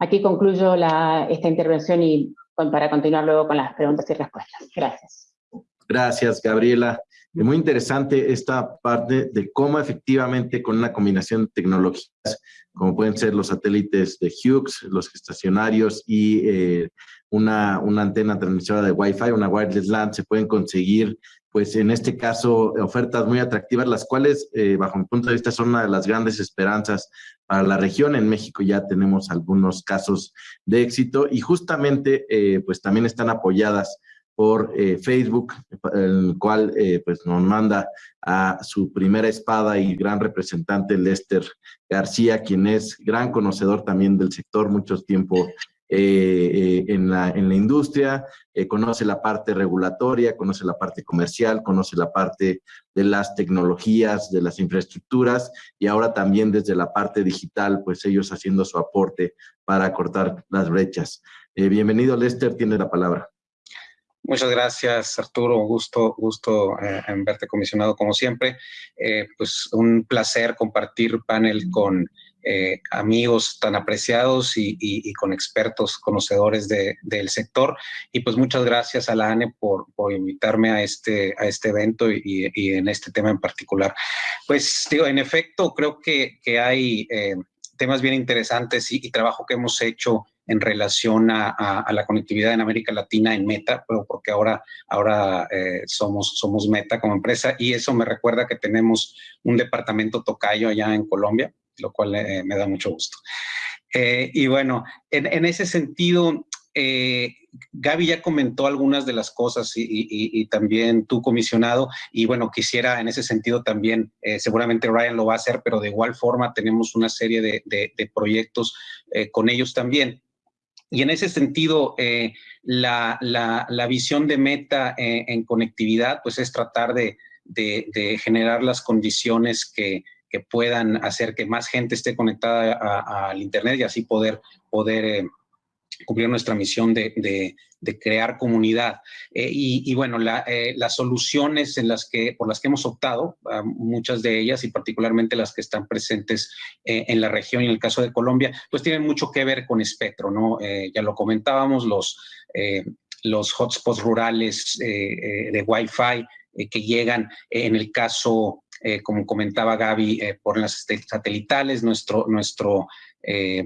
Aquí concluyo esta intervención y para continuar luego con las preguntas y respuestas. Gracias. Gracias, Gabriela. Muy interesante esta parte de cómo efectivamente con una combinación de tecnologías, como pueden ser los satélites de Hughes, los estacionarios y eh, una, una, antena transmisora de Wi-Fi, una wireless LAN, se pueden conseguir, pues en este caso, ofertas muy atractivas, las cuales, eh, bajo mi punto de vista, son una de las grandes esperanzas para la región. En México ya tenemos algunos casos de éxito y justamente, eh, pues también están apoyadas por eh, Facebook, el cual eh, pues nos manda a su primera espada y gran representante Lester García, quien es gran conocedor también del sector, mucho tiempo eh, en, la, en la industria, conoce la parte regulatoria, conoce la parte comercial, conoce la parte de las tecnologías, de las infraestructuras y ahora también desde la parte digital, pues ellos haciendo su aporte para cortar las brechas. bienvenido Lester, tiene la palabra. Muchas gracias, Arturo. Gusto, gusto eh, en verte comisionado como siempre. Eh, pues un placer compartir panel con eh, amigos tan apreciados y, con expertos conocedores del sector. Y pues muchas gracias a la ANE por, invitarme a este, a este evento y, en este tema en particular. Pues digo, en efecto, creo que, que hay temas bien interesantes y, trabajo que hemos hecho en relación a, la conectividad en América Latina en Meta, pero porque ahora, ahora eh, somos, somos Meta como empresa y eso me recuerda que tenemos un departamento tocayo allá en Colombia, lo cual eh, me da mucho gusto. Eh, y bueno, en, en, ese sentido, eh, Gaby ya comentó algunas de las cosas y, también tú, comisionado, y bueno, quisiera en ese sentido también, eh, seguramente Ryan lo va a hacer, pero de igual forma tenemos una serie de, proyectos eh, con ellos también. Y en ese sentido, la, visión de meta en conectividad, pues es tratar de, generar las condiciones que, puedan hacer que más gente esté conectada al Internet y así poder, poder cumplir nuestra misión de, crear comunidad. Eh, y, bueno, eh, las soluciones en las que, por las que hemos optado, ah, muchas de ellas y particularmente las que están presentes eh, en la región y en el caso de Colombia, pues tienen mucho que ver con espectro, ¿no? ya lo comentábamos, los, los hotspots rurales de Wi-Fi que llegan en el caso como comentaba Gaby, por las satelitales, nuestro, nuestro eh,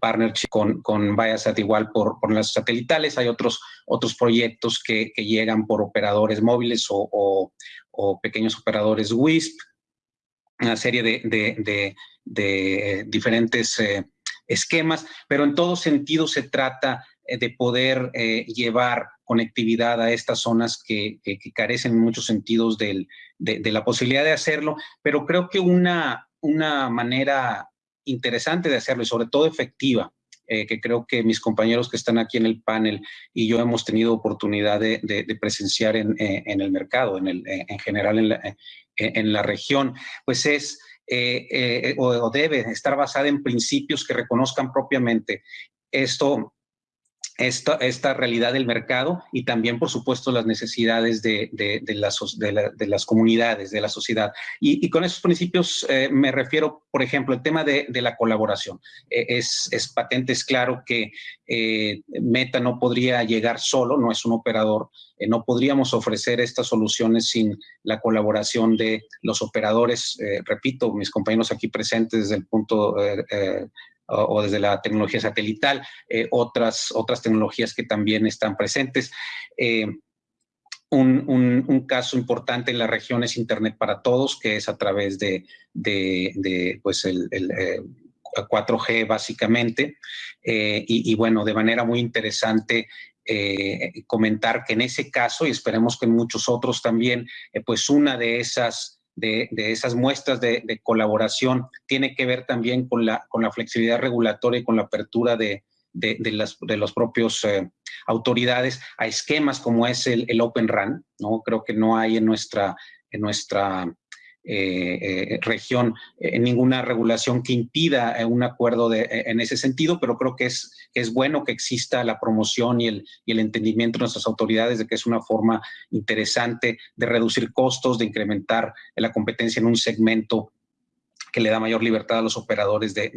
partnership con, con Viasat igual por, por las satelitales. Hay otros, otros proyectos que, que llegan por operadores móviles o, o, pequeños operadores WISP, una serie de, de, de, diferentes eh, esquemas, pero en todo sentido se trata eh, de poder eh, llevar conectividad a estas zonas que, que, carecen en muchos sentidos del, de, la posibilidad de hacerlo, pero creo que una, una manera interesante de hacerlo y sobre todo efectiva, eh, que creo que mis compañeros que están aquí en el panel y yo hemos tenido oportunidad de, presenciar en, eh, el mercado, en, el, en general en la, eh, en la región, pues es o, debe estar basada en principios que reconozcan propiamente esto esta, esta realidad del mercado y también, por supuesto, las necesidades de, de, de, las, de las, comunidades, de la sociedad. Y, y con esos principios eh, me refiero, por ejemplo, el tema de, la colaboración. Eh, es, es, patente, es claro que eh, Meta no podría llegar solo, no es un operador, no podríamos ofrecer estas soluciones sin la colaboración de los operadores, repito, mis compañeros aquí presentes desde el punto o, desde la tecnología satelital, eh, otras, otras tecnologías que también están presentes. Eh, un, un, caso importante en la región es Internet para Todos, que es a través de, de, pues el, el 4G eh, básicamente. y, bueno, de manera muy interesante comentar que en ese caso, y esperemos que en muchos otros también, pues una de esas de, esas muestras de, colaboración tiene que ver también con la, con la flexibilidad regulatoria y con la apertura de, de, las, de los propios eh, autoridades a esquemas como es el, el, Open RAN, ¿no? Creo que no hay en nuestra, en nuestra eh, eh, región eh, ninguna regulación que impida un acuerdo de, en ese sentido, pero creo que es, es bueno que exista la promoción y el, y el entendimiento de nuestras autoridades de que es una forma interesante de reducir costos, de incrementar la competencia en un segmento que le da mayor libertad a los operadores de,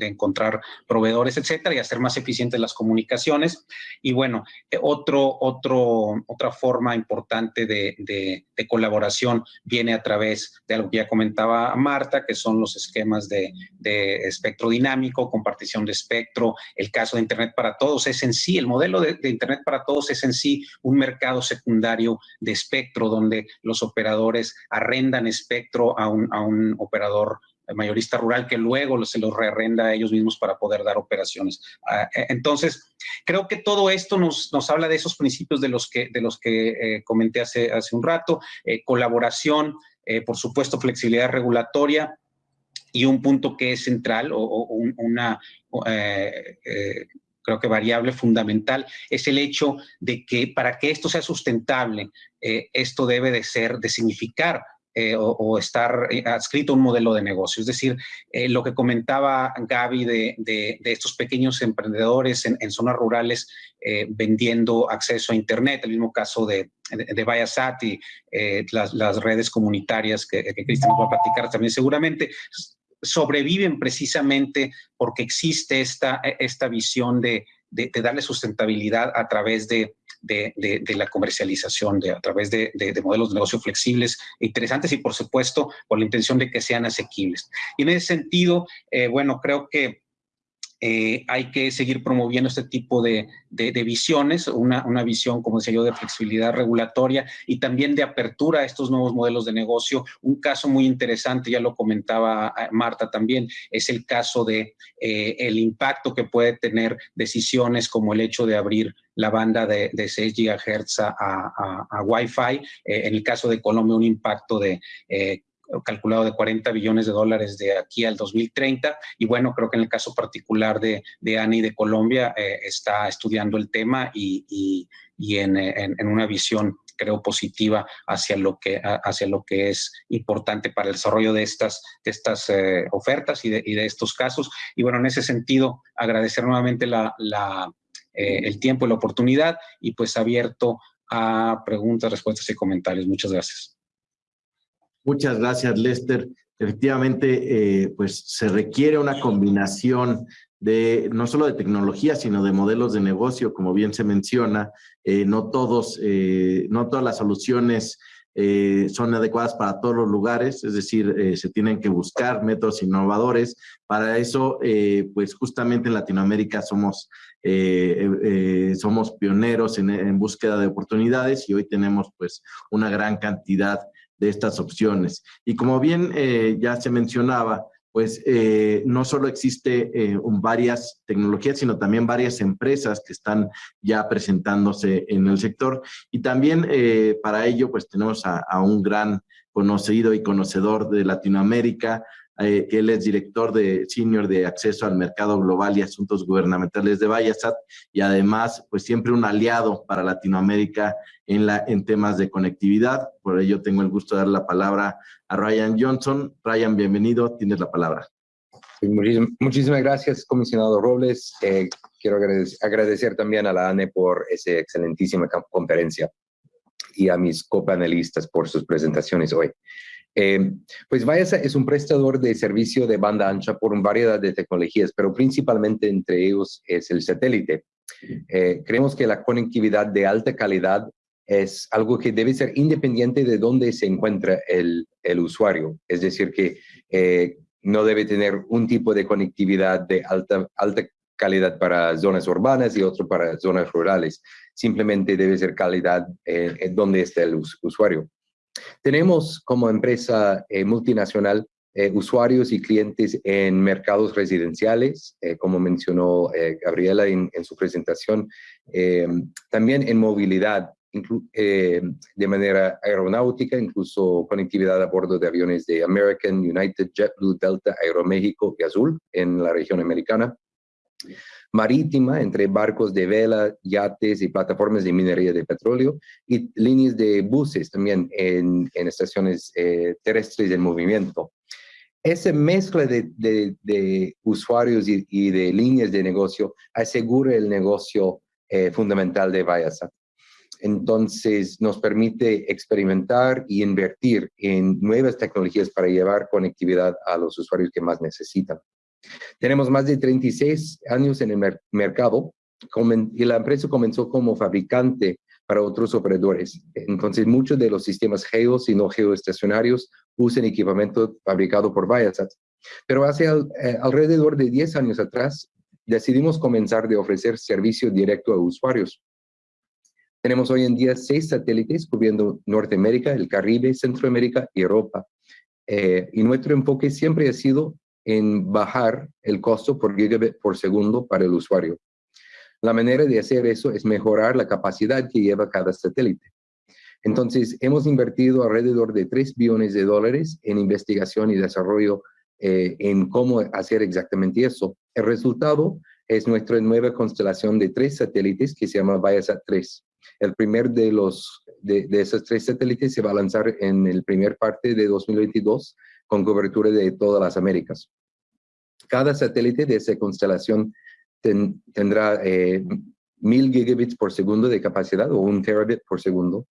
encontrar proveedores, etcétera, y hacer más eficientes las comunicaciones. Y bueno, eh, otro, otro, otra forma importante de, colaboración viene a través de algo que ya comentaba Marta, que son los esquemas de, espectro dinámico, compartición de espectro, el caso de Internet para Todos es en sí, el modelo de, Internet para Todos es en sí un mercado secundario de espectro donde los operadores arrendan espectro a un, a un operador mayorista rural que luego se los rearrenda a ellos mismos para poder dar operaciones. Ah, e, entonces, creo que todo esto nos, nos habla de esos principios de los que, de los que eh, comenté hace, hace un rato, eh, colaboración, eh, por supuesto, flexibilidad regulatoria y un punto que es central o, una... creo que variable fundamental, es el hecho de que para que esto sea sustentable, esto debe de ser, de significar eh, o, estar eh, adscrito a un modelo de negocio. Es decir, eh, lo que comentaba Gaby de, estos pequeños emprendedores en, zonas rurales vendiendo acceso a Internet, el mismo caso de, de, Viasat y las, redes comunitarias que, Cristian va a platicar también seguramente, sobreviven precisamente porque existe esta, esta visión de, de, darle sustentabilidad a través de, de, la comercialización, de, a través de, modelos de negocio flexibles interesantes y, por supuesto, con la intención de que sean asequibles. Y en ese sentido, eh, bueno, creo que eh, hay que seguir promoviendo este tipo de, visiones, una, visión, como decía yo, de flexibilidad regulatoria y también de apertura a estos nuevos modelos de negocio. Un caso muy interesante, ya lo comentaba eh, Marta también, es el caso de el impacto que puede tener decisiones como el hecho de abrir la banda de, 6 GHz a, a, Wi-Fi. en el caso de Colombia, un impacto de calculado de 40 billones de dólares de aquí al 2030. Y bueno, creo que en el caso particular de, de ANI de Colombia eh, está estudiando el tema y, y, en, en, una visión creo positiva hacia lo que hacia lo que es importante para el desarrollo de estas de estas eh, ofertas y de, y de, estos casos y bueno en ese sentido agradecer nuevamente la, la eh, el tiempo y la oportunidad y pues abierto a preguntas respuestas y comentarios muchas gracias Muchas gracias, Lester. Efectivamente, eh, pues se requiere una combinación de no solo de tecnología, sino de modelos de negocio, como bien se menciona. Eh, no todos, no todas las soluciones son adecuadas para todos los lugares, es decir, se tienen que buscar métodos innovadores. Para eso, pues justamente en Latinoamérica somos, somos pioneros en, búsqueda de oportunidades y hoy tenemos pues una gran cantidad de estas opciones. Y como bien eh, ya se mencionaba, pues eh, no solo existe eh, varias tecnologías, sino también varias empresas que están ya presentándose en el sector. Y también para ello, pues tenemos a, un gran conocido y conocedor de Latinoamérica, eh, él es director de senior de acceso al mercado global y asuntos gubernamentales de Viasat y además pues siempre un aliado para Latinoamérica en, la, en temas de conectividad. Por ello tengo el gusto de dar la palabra a Ryan Johnson. Ryan, bienvenido, tienes la palabra. Muchísimas gracias, comisionado Robles. Eh, quiero agradecer, también a la ANE por esa excelentísima conferencia y a mis copanelistas por sus presentaciones hoy. Eh, pues Viasa es un prestador de servicio de banda ancha por una variedad de tecnologías, pero principalmente entre ellos es el satélite. Eh, creemos que la conectividad de alta calidad es algo que debe ser independiente de dónde se encuentra el, usuario. Es decir, que eh, no debe tener un tipo de conectividad de alta, alta calidad para zonas urbanas y otro para zonas rurales. Simplemente debe ser calidad donde está el usuario. Tenemos como empresa eh, multinacional eh, usuarios y clientes en mercados residenciales, eh, como mencionó Gabriela en, su presentación, también en movilidad, de manera aeronáutica, incluso conectividad a bordo de aviones de American, United, JetBlue, Delta, Aeroméxico y Azul en la región americana. Marítima entre barcos de vela, yates y plataformas de minería de petróleo y líneas de buses también en, estaciones eh, terrestres en movimiento. Esa mezcla de, usuarios y, de líneas de negocio asegura el negocio eh, fundamental de Viasat. Entonces, nos permite experimentar y invertir en nuevas tecnologías para llevar conectividad a los usuarios que más necesitan. Tenemos más de 36 años en el mercado y la empresa comenzó como fabricante para otros operadores. Entonces, muchos de los sistemas geos y no geoestacionarios usan equipamiento fabricado por Viasat. Pero hace eh, alrededor de 10 años atrás, decidimos comenzar de ofrecer servicio directo a usuarios. Tenemos hoy en día seis satélites cubriendo Norteamérica, el Caribe, Centroamérica y Europa. Eh, y nuestro enfoque siempre ha sido en bajar el costo por gigabit por segundo para el usuario. La manera de hacer eso es mejorar la capacidad que lleva cada satélite. Entonces, hemos invertido alrededor de 3 billones de dólares en investigación y desarrollo eh, en cómo hacer exactamente eso. El resultado es nuestra nueva constelación de tres satélites que se llama Viasat 3. El primer de, los, de, de esos tres satélites se va a lanzar en el primer parte de 2022 con cobertura de todas las Américas. Cada satélite de esa constelación tendrá eh, mil gigabits por segundo de capacidad o un terabit por segundo.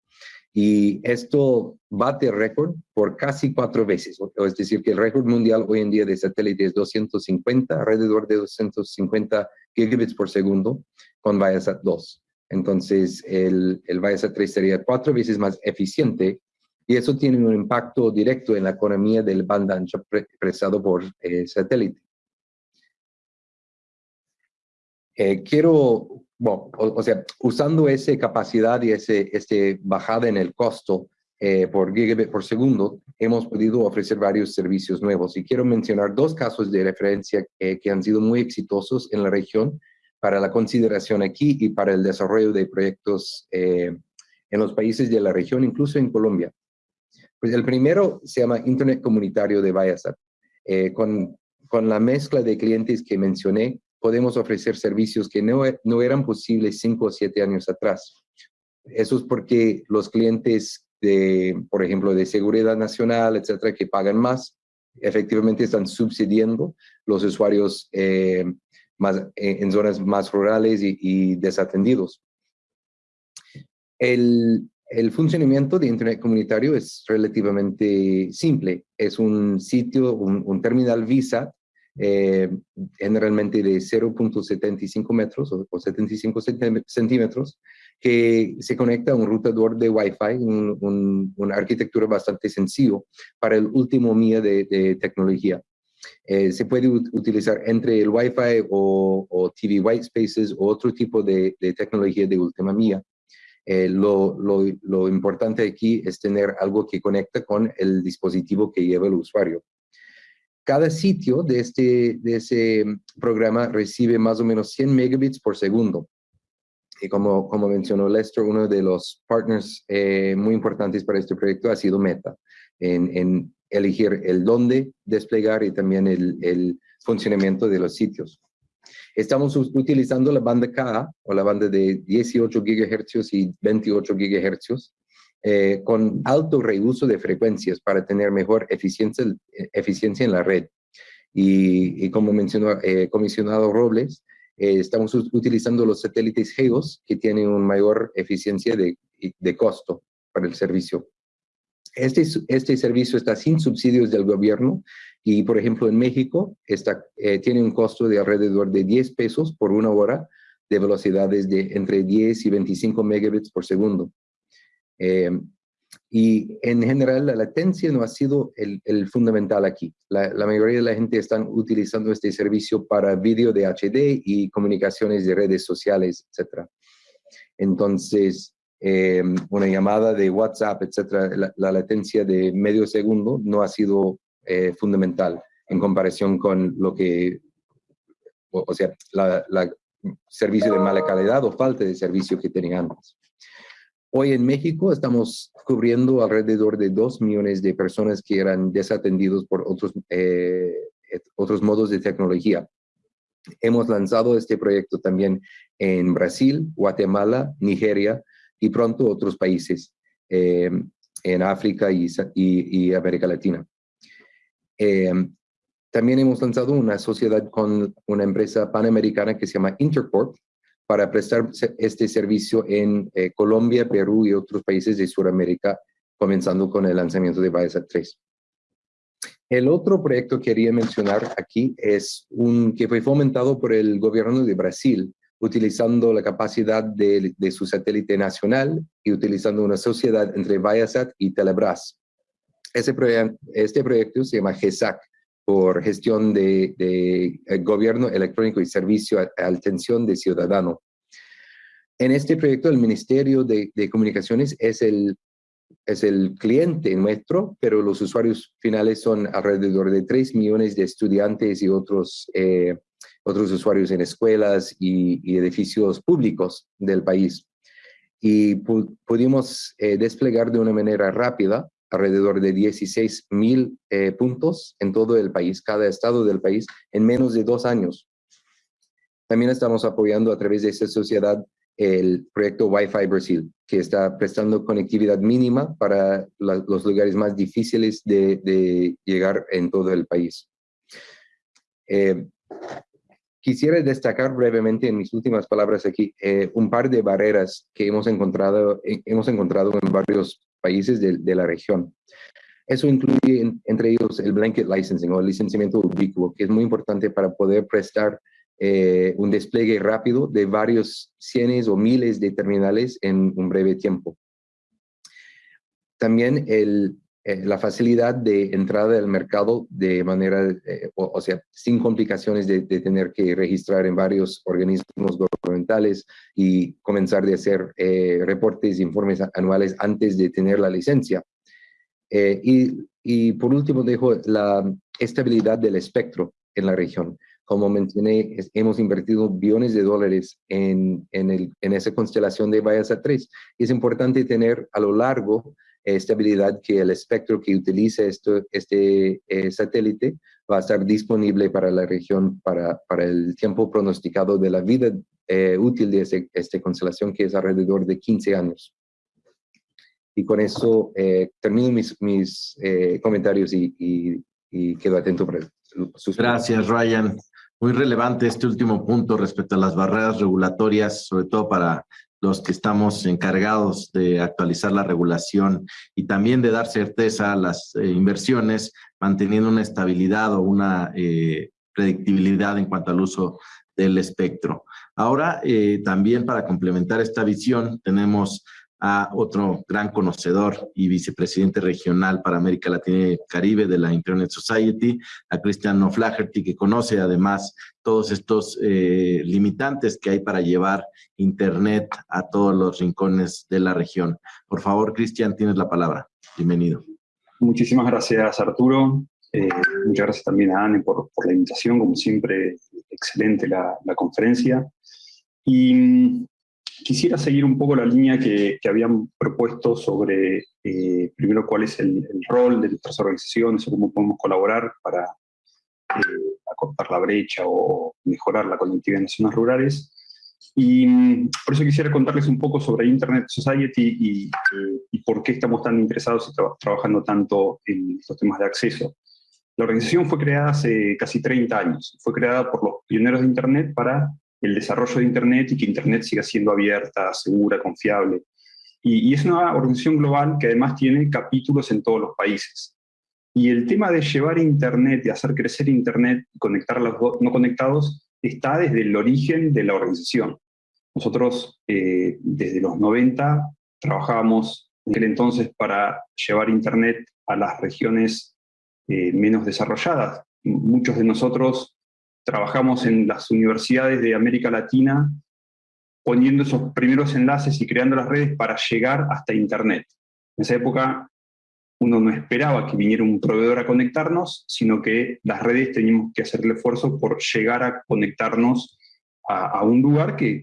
Y esto bate récord por casi cuatro veces. Es decir, que el récord mundial hoy en día de satélites es 250, alrededor de 250 gigabits por segundo con Viasat 2. Entonces, el, el Viasat 3 sería cuatro veces más eficiente y eso tiene un impacto directo en la economía del banda ancho prestado por eh, satélite. Eh, quiero, bueno, o, sea, usando esa capacidad y ese, ese bajada en el costo eh, por gigabit por segundo, hemos podido ofrecer varios servicios nuevos. Y quiero mencionar dos casos de referencia que han sido muy exitosos en la región para la consideración aquí y para el desarrollo de proyectos en los países de la región, incluso en Colombia. Pues el primero se llama Internet Comunitario de Viasat. Eh, con, con, la mezcla de clientes que mencioné, podemos ofrecer servicios que no, no eran posibles cinco o siete años atrás. Eso es porque los clientes, de, por ejemplo, de seguridad nacional, etcétera, que pagan más, efectivamente están subsidiando los usuarios eh, más, eh, en zonas más rurales y, y desatendidos. El, el funcionamiento de Internet comunitario es relativamente simple. Es un sitio, un, terminal Visa, eh, generalmente de 0.75 metros o, 75 centímetros, que se conecta a un rutador de Wi-Fi, una arquitectura bastante sencillo para el último mía de, tecnología. Eh, se puede utilizar entre el Wi-Fi o, TV White Spaces o otro tipo de, de tecnología de última mía. Eh, lo, lo, importante aquí es tener algo que conecta con el dispositivo que lleva el usuario. Cada sitio de, este, de ese programa recibe más o menos 100 megabits por segundo. Y como, como mencionó Lester, uno de los partners eh, muy importantes para este proyecto ha sido Meta, en, en elegir el dónde desplegar y también el, el funcionamiento de los sitios. Estamos utilizando la banda Ka, o la banda de 18 GHz y 28 GHz, eh, con alto reuso de frecuencias para tener mejor eficiencia, eficiencia en la red. Y, como mencionó eh, comisionado Robles, eh, estamos utilizando los satélites GEOS que tienen una mayor eficiencia de, de costo para el servicio. Este, este servicio está sin subsidios del gobierno y, por ejemplo, en México está, eh, tiene un costo de alrededor de 10 pesos por una hora de velocidades de entre 10 y 25 megabits por segundo. Eh, y en general la latencia no ha sido el, el fundamental aquí. La, la, mayoría de la gente están utilizando este servicio para vídeo de HD y comunicaciones de redes sociales, etc. Entonces, eh, una llamada de WhatsApp, etcétera, la, latencia de medio segundo no ha sido eh, fundamental en comparación con lo que, o, sea, la, servicio de mala calidad o falta de servicio que tenía antes. Hoy en México estamos cubriendo alrededor de 2 millones de personas que eran desatendidos por otros, eh, otros modos de tecnología. Hemos lanzado este proyecto también en Brasil, Guatemala, Nigeria y pronto otros países eh, en África y, América Latina. Eh, también hemos lanzado una sociedad con una empresa panamericana que se llama Intercorp para prestar este servicio en eh, Colombia, Perú y otros países de Sudamérica, comenzando con el lanzamiento de Viasat 3. El otro proyecto que quería mencionar aquí es un que fue fomentado por el gobierno de Brasil, utilizando la capacidad de, su satélite nacional y utilizando una sociedad entre Viasat y Telebras. Ese este proyecto se llama GESAC, por gestión de, eh, gobierno electrónico y servicio a, atención de ciudadano. En este proyecto el Ministerio de, Comunicaciones es el, es el cliente nuestro, pero los usuarios finales son alrededor de 3 millones de estudiantes y otros, eh, otros usuarios en escuelas y, edificios públicos del país. Y pudimos eh, desplegar de una manera rápida alrededor de 16 mil eh, puntos en todo el país, cada estado del país, en menos de dos años. También estamos apoyando a través de esta sociedad el proyecto Wi-Fi Brasil, que está prestando conectividad mínima para los lugares más difíciles de, llegar en todo el país. Eh, quisiera destacar brevemente en mis últimas palabras aquí eh, un par de barreras que hemos encontrado, hemos encontrado en varios países de, la región. Eso incluye entre ellos el blanket licensing o el licenciamiento ubicuo, que es muy importante para poder prestar eh, un despliegue rápido de varios cientos o miles de terminales en un breve tiempo. También el, eh, la facilidad de entrada al mercado de manera, eh, o, sea, sin complicaciones de, tener que registrar en varios organismos gubernamentales y comenzar de hacer eh, reportes informes anuales antes de tener la licencia. Y, y, por último, dejo la estabilidad del espectro en la región. Como mencioné, hemos invertido billones de dólares en, en, el, en esa constelación de Viasat 3. Es importante tener a lo largo estabilidad que el espectro que utilice esto, este eh, satélite va a estar disponible para la región para, para el tiempo pronosticado de la vida eh, útil de esta constelación, que es alrededor de 15 años. Y con eso eh, termino mis, mis comentarios y, y, y, quedo atento para sus Gracias, Ryan. Muy relevante este último punto respecto a las barreras regulatorias, sobre todo para los que estamos encargados de actualizar la regulación y también de dar certeza a las eh, inversiones, manteniendo una estabilidad o una eh, predictibilidad en cuanto al uso del espectro. Ahora, eh, también para complementar esta visión, tenemos a otro gran conocedor y vicepresidente regional para América Latina y Caribe de la Internet Society, a Christian O'Flaherty, que conoce además todos estos eh, limitantes que hay para llevar Internet a todos los rincones de la región. Por favor, Cristian, tienes la palabra. Bienvenido. Muchísimas gracias, Arturo. Eh, muchas gracias también a Anne por, la invitación, como siempre, excelente la, la conferencia. Y Quisiera seguir un poco la línea que, habían propuesto sobre, eh, primero, cuál es el, rol de nuestras organizaciones o cómo podemos colaborar para eh, acortar la brecha o mejorar la conectividad en las zonas rurales. Y mm, por eso quisiera contarles un poco sobre Internet Society y, por qué estamos tan interesados y trabajando tanto en estos temas de acceso. La organización fue creada hace casi 30 años. Fue creada por los pioneros de Internet para el desarrollo de Internet y que Internet siga siendo abierta, segura, confiable. Y, es una organización global que además tiene capítulos en todos los países. Y el tema de llevar Internet, de hacer crecer Internet conectar a los no conectados, está desde el origen de la organización. Nosotros, eh, desde los 90, trabajábamos en aquel entonces para llevar Internet a las regiones eh, menos desarrolladas. Muchos de nosotros trabajamos en las universidades de América Latina poniendo esos primeros enlaces y creando las redes para llegar hasta Internet. En esa época uno no esperaba que viniera un proveedor a conectarnos, sino que las redes teníamos que hacer el esfuerzo por llegar a conectarnos a, un lugar que,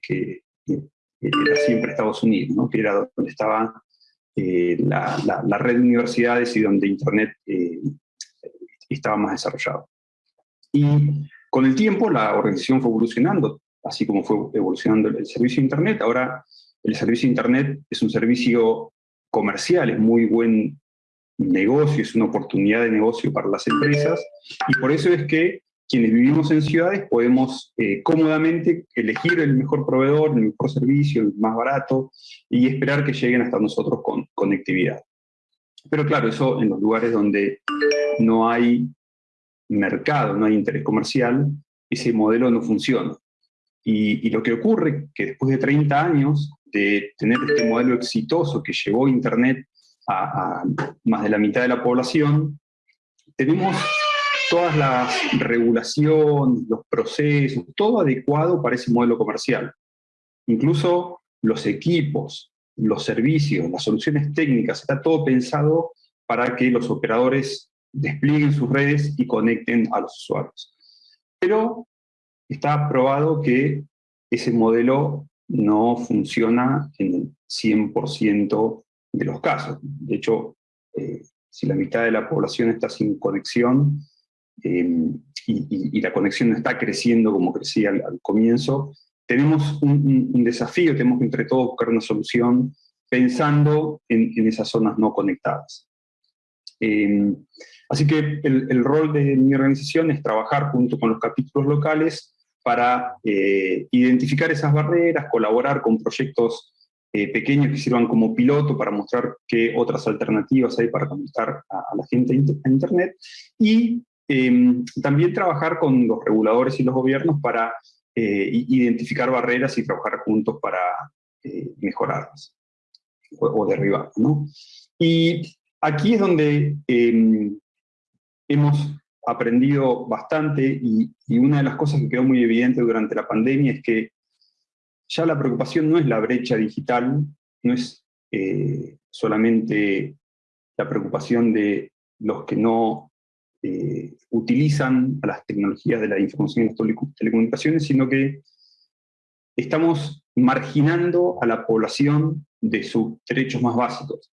era siempre Estados Unidos, que era donde estaba eh, la, red de universidades y donde Internet eh, estaba más desarrollado. Y con el tiempo la organización fue evolucionando, así como fue evolucionando el servicio de Internet. Ahora el servicio de Internet es un servicio comercial, es muy buen negocio, es una oportunidad de negocio para las empresas, y por eso es que quienes vivimos en ciudades podemos eh, cómodamente elegir el mejor proveedor, el mejor servicio, el más barato, y esperar que lleguen hasta nosotros con conectividad. Pero claro, eso en los lugares donde no hay mercado, no hay interés comercial, ese modelo no funciona. Y, lo que ocurre que después de 30 años de tener este modelo exitoso que llevó Internet a, a más de la mitad de la población, tenemos todas las regulaciones, los procesos, todo adecuado para ese modelo comercial. Incluso los equipos, los servicios, las soluciones técnicas, está todo pensado para que los operadores desplieguen sus redes y conecten a los usuarios. Pero está probado que ese modelo no funciona en el 100% de los casos. De hecho, eh, si la mitad de la población está sin conexión eh, y, la conexión no está creciendo como crecía al, comienzo, tenemos un, desafío, tenemos que entre todos buscar una solución pensando en, esas zonas no conectadas. Eh, así que el, rol de mi organización es trabajar junto con los capítulos locales para eh, identificar esas barreras, colaborar con proyectos eh, pequeños que sirvan como piloto para mostrar qué otras alternativas hay para conectar a, la gente a Internet, y em, también trabajar con los reguladores y los gobiernos para identificar barreras y trabajar juntos para mejorarlas o, derribar. ¿no? Y aquí es donde em, hemos aprendido bastante y, una de las cosas que quedó muy evidente durante la pandemia es que ya la preocupación no es la brecha digital, no es eh, solamente la preocupación de los que no eh, utilizan las tecnologías de la información y las telecomunicaciones, sino que estamos marginando a la población de sus derechos más básicos.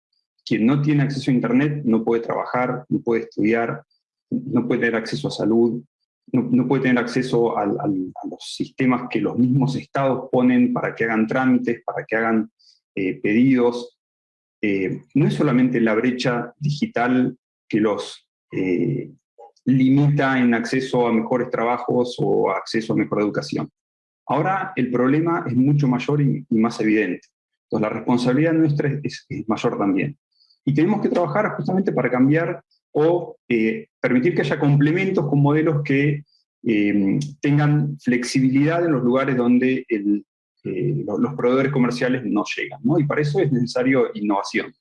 Quien no tiene acceso a Internet no puede trabajar, no puede estudiar, no puede tener acceso a salud, no, puede tener acceso a los sistemas que los mismos estados ponen para que hagan trámites, para que hagan eh, pedidos. Eh, no es solamente la brecha digital que los eh, limita en acceso a mejores trabajos o acceso a mejor educación. Ahora el problema es mucho mayor y, más evidente. Entonces la responsabilidad nuestra es, mayor también. Y tenemos que trabajar justamente para cambiar o eh, permitir que haya complementos con modelos que eh, tengan flexibilidad en los lugares donde eh, los proveedores comerciales no llegan. Y para eso es necesario innovación.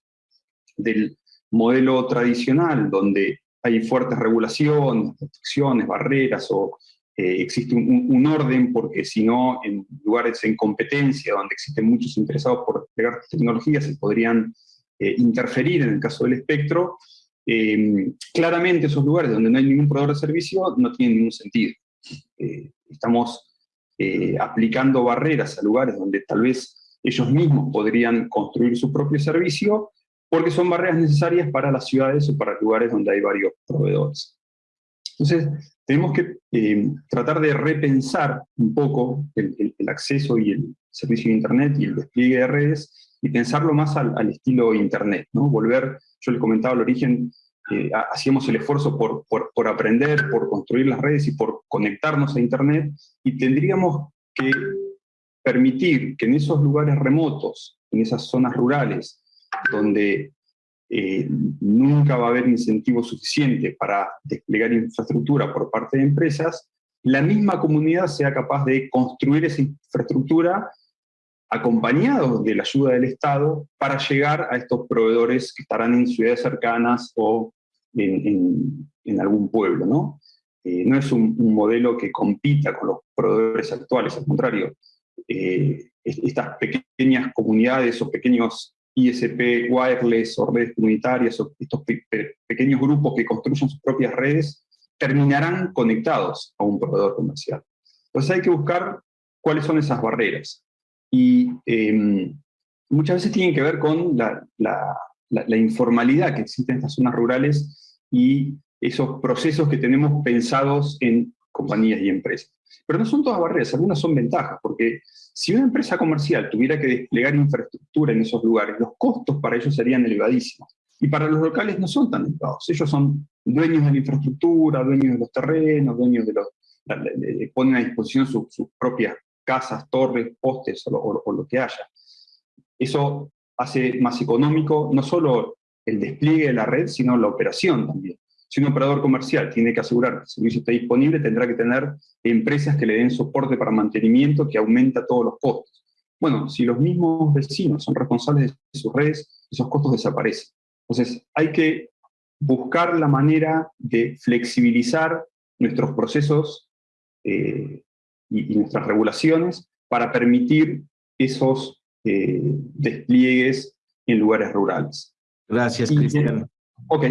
Del modelo tradicional, donde hay fuertes regulaciones, restricciones, barreras o eh, existe un, orden, porque si no, en lugares en competencia, donde existen muchos interesados por desplegar tecnologías, se podrían eh, interferir en el caso del espectro, em, claramente esos lugares donde no hay ningún proveedor de servicio no tienen ningún sentido. Eh, estamos aplicando barreras a lugares donde tal vez ellos mismos podrían construir su propio servicio, porque son barreras necesarias para las ciudades o para lugares donde hay varios proveedores. Entonces, tenemos que eh, tratar de repensar un poco el, acceso y el servicio de Internet y el despliegue de redes y pensarlo más al, estilo Internet, ¿no? Volver, yo le comentaba al origen, eh, hacíamos el esfuerzo por, por, aprender, por construir las redes y por conectarnos a Internet, y tendríamos que permitir que en esos lugares remotos, en esas zonas rurales, donde eh, nunca va a haber incentivo suficiente para desplegar infraestructura por parte de empresas, la misma comunidad sea capaz de construir esa infraestructura acompañado de la ayuda del Estado para llegar a estos proveedores que estarán en ciudades cercanas o en, algún pueblo. ¿no? Eh, es un, modelo que compita con los proveedores actuales, al contrario, eh, estas pequeñas comunidades o pequeños ISP wireless o redes comunitarias o estos pequeños grupos que construyen sus propias redes terminarán conectados a un proveedor comercial. Entonces hay que buscar cuáles son esas barreras. Y em, muchas veces tienen que ver con la, la, informalidad que existe en estas zonas rurales y esos procesos que tenemos pensados en compañías y empresas. Pero no son todas barreras, algunas son ventajas, porque si una empresa comercial tuviera que desplegar infraestructura en esos lugares, los costos para ellos serían elevadísimos. Y para los locales no son tan elevados. Ellos son dueños de la infraestructura, dueños de los terrenos, dueños de los... ponen a disposición sus propias casas, torres, postes o lo que haya. Eso hace más económico no solo el despliegue de la red, sino la operación también. Si un operador comercial tiene que asegurar que el servicio esté disponible, tendrá que tener empresas que le den soporte para mantenimiento que aumenta todos los costos. Bueno, si los mismos vecinos son responsables de sus redes, esos costos desaparecen. Entonces, hay que buscar la manera de flexibilizar nuestros procesos eh, y, nuestras regulaciones para permitir esos eh, despliegues en lugares rurales. Gracias, Cristian. Ok.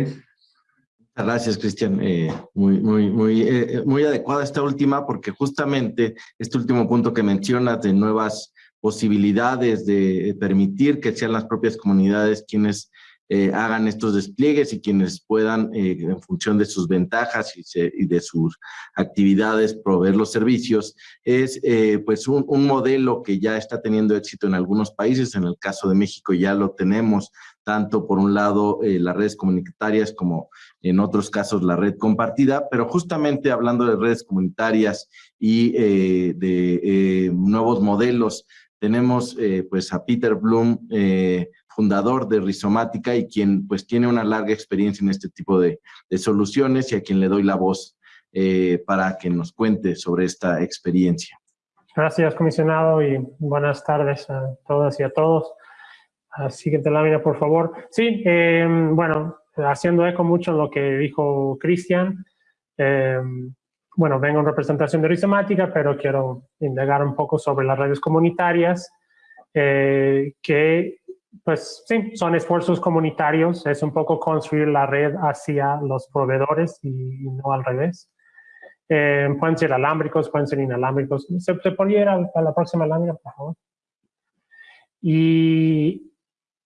Gracias, Cristian. Eh, muy, muy, muy, eh, muy adecuada esta última porque justamente este último punto que mencionas de nuevas posibilidades de permitir que sean las propias comunidades quienes eh, hagan estos despliegues y quienes puedan, eh, en función de sus ventajas y, de sus actividades, proveer los servicios, es eh, pues un, un, modelo que ya está teniendo éxito en algunos países, en el caso de México ya lo tenemos, tanto por un lado las redes comunitarias como en otros casos la red compartida, pero justamente hablando de redes comunitarias y de nuevos modelos, tenemos pues a Peter Bloom, fundador de Rizomática y quien pues tiene una larga experiencia en este tipo de, soluciones y a quien le doy la voz eh, para que nos cuente sobre esta experiencia. Gracias, comisionado, y buenas tardes a todas y a todos. siguiente lámina, por favor. Sí, em, bueno, haciendo eco mucho en lo que dijo Cristian, em, bueno, vengo en representación de Rizomática, pero quiero indagar un poco sobre las redes comunitarias, eh, que pues sí, son esfuerzos comunitarios, es un poco construir la red hacia los proveedores y, no al revés. Eh, pueden ser alámbricos, pueden ser inalámbricos. ¿Se, podría ir a, la próxima lámina, por favor? Y,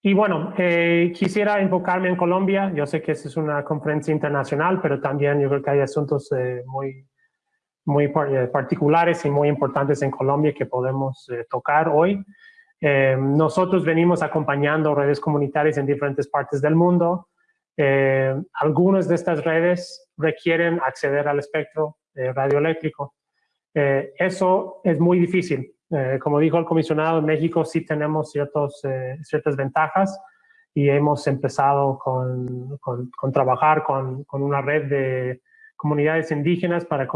y bueno, eh, quisiera enfocarme en Colombia. Yo sé que esa es una conferencia internacional, pero también yo creo que hay asuntos eh, muy, muy particulares y muy importantes en Colombia que podemos tocar hoy. Eh, nosotros venimos acompañando redes comunitarias en diferentes partes del mundo. Eh, algunas de estas redes requieren acceder al espectro eh, radioeléctrico. eso es muy difícil. como dijo el comisionado, en México sí tenemos ciertos, ciertas ventajas y hemos empezado con, con, trabajar con, con, una red de comunidades indígenas para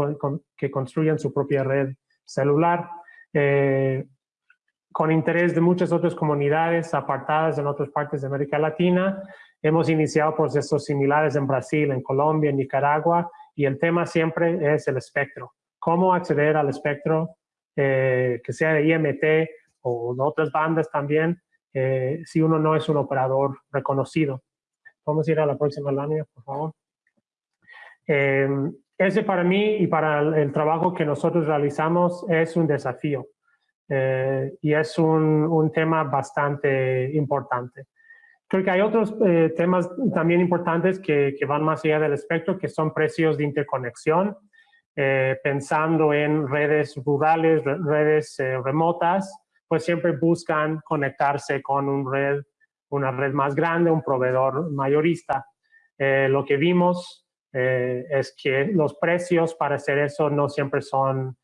que construyan su propia red celular con interés de muchas otras comunidades apartadas en otras partes de América Latina. Hemos iniciado procesos similares en Brasil, en Colombia, en Nicaragua, y el tema siempre es el espectro. Cómo acceder al espectro, eh, que sea de IMT o de otras bandas también, eh, si uno no es un operador reconocido. Vamos a ir a la próxima lámina, por favor. Eh, ese para mí y para el trabajo que nosotros realizamos es un desafío. Eh, y es un, tema bastante importante. Creo que hay otros eh, temas también importantes que, van más allá del espectro, que son precios de interconexión, eh, pensando en redes rurales, redes remotas, pues siempre buscan conectarse con un red, una red más grande, un proveedor mayorista. lo que vimos es que los precios para hacer eso no siempre son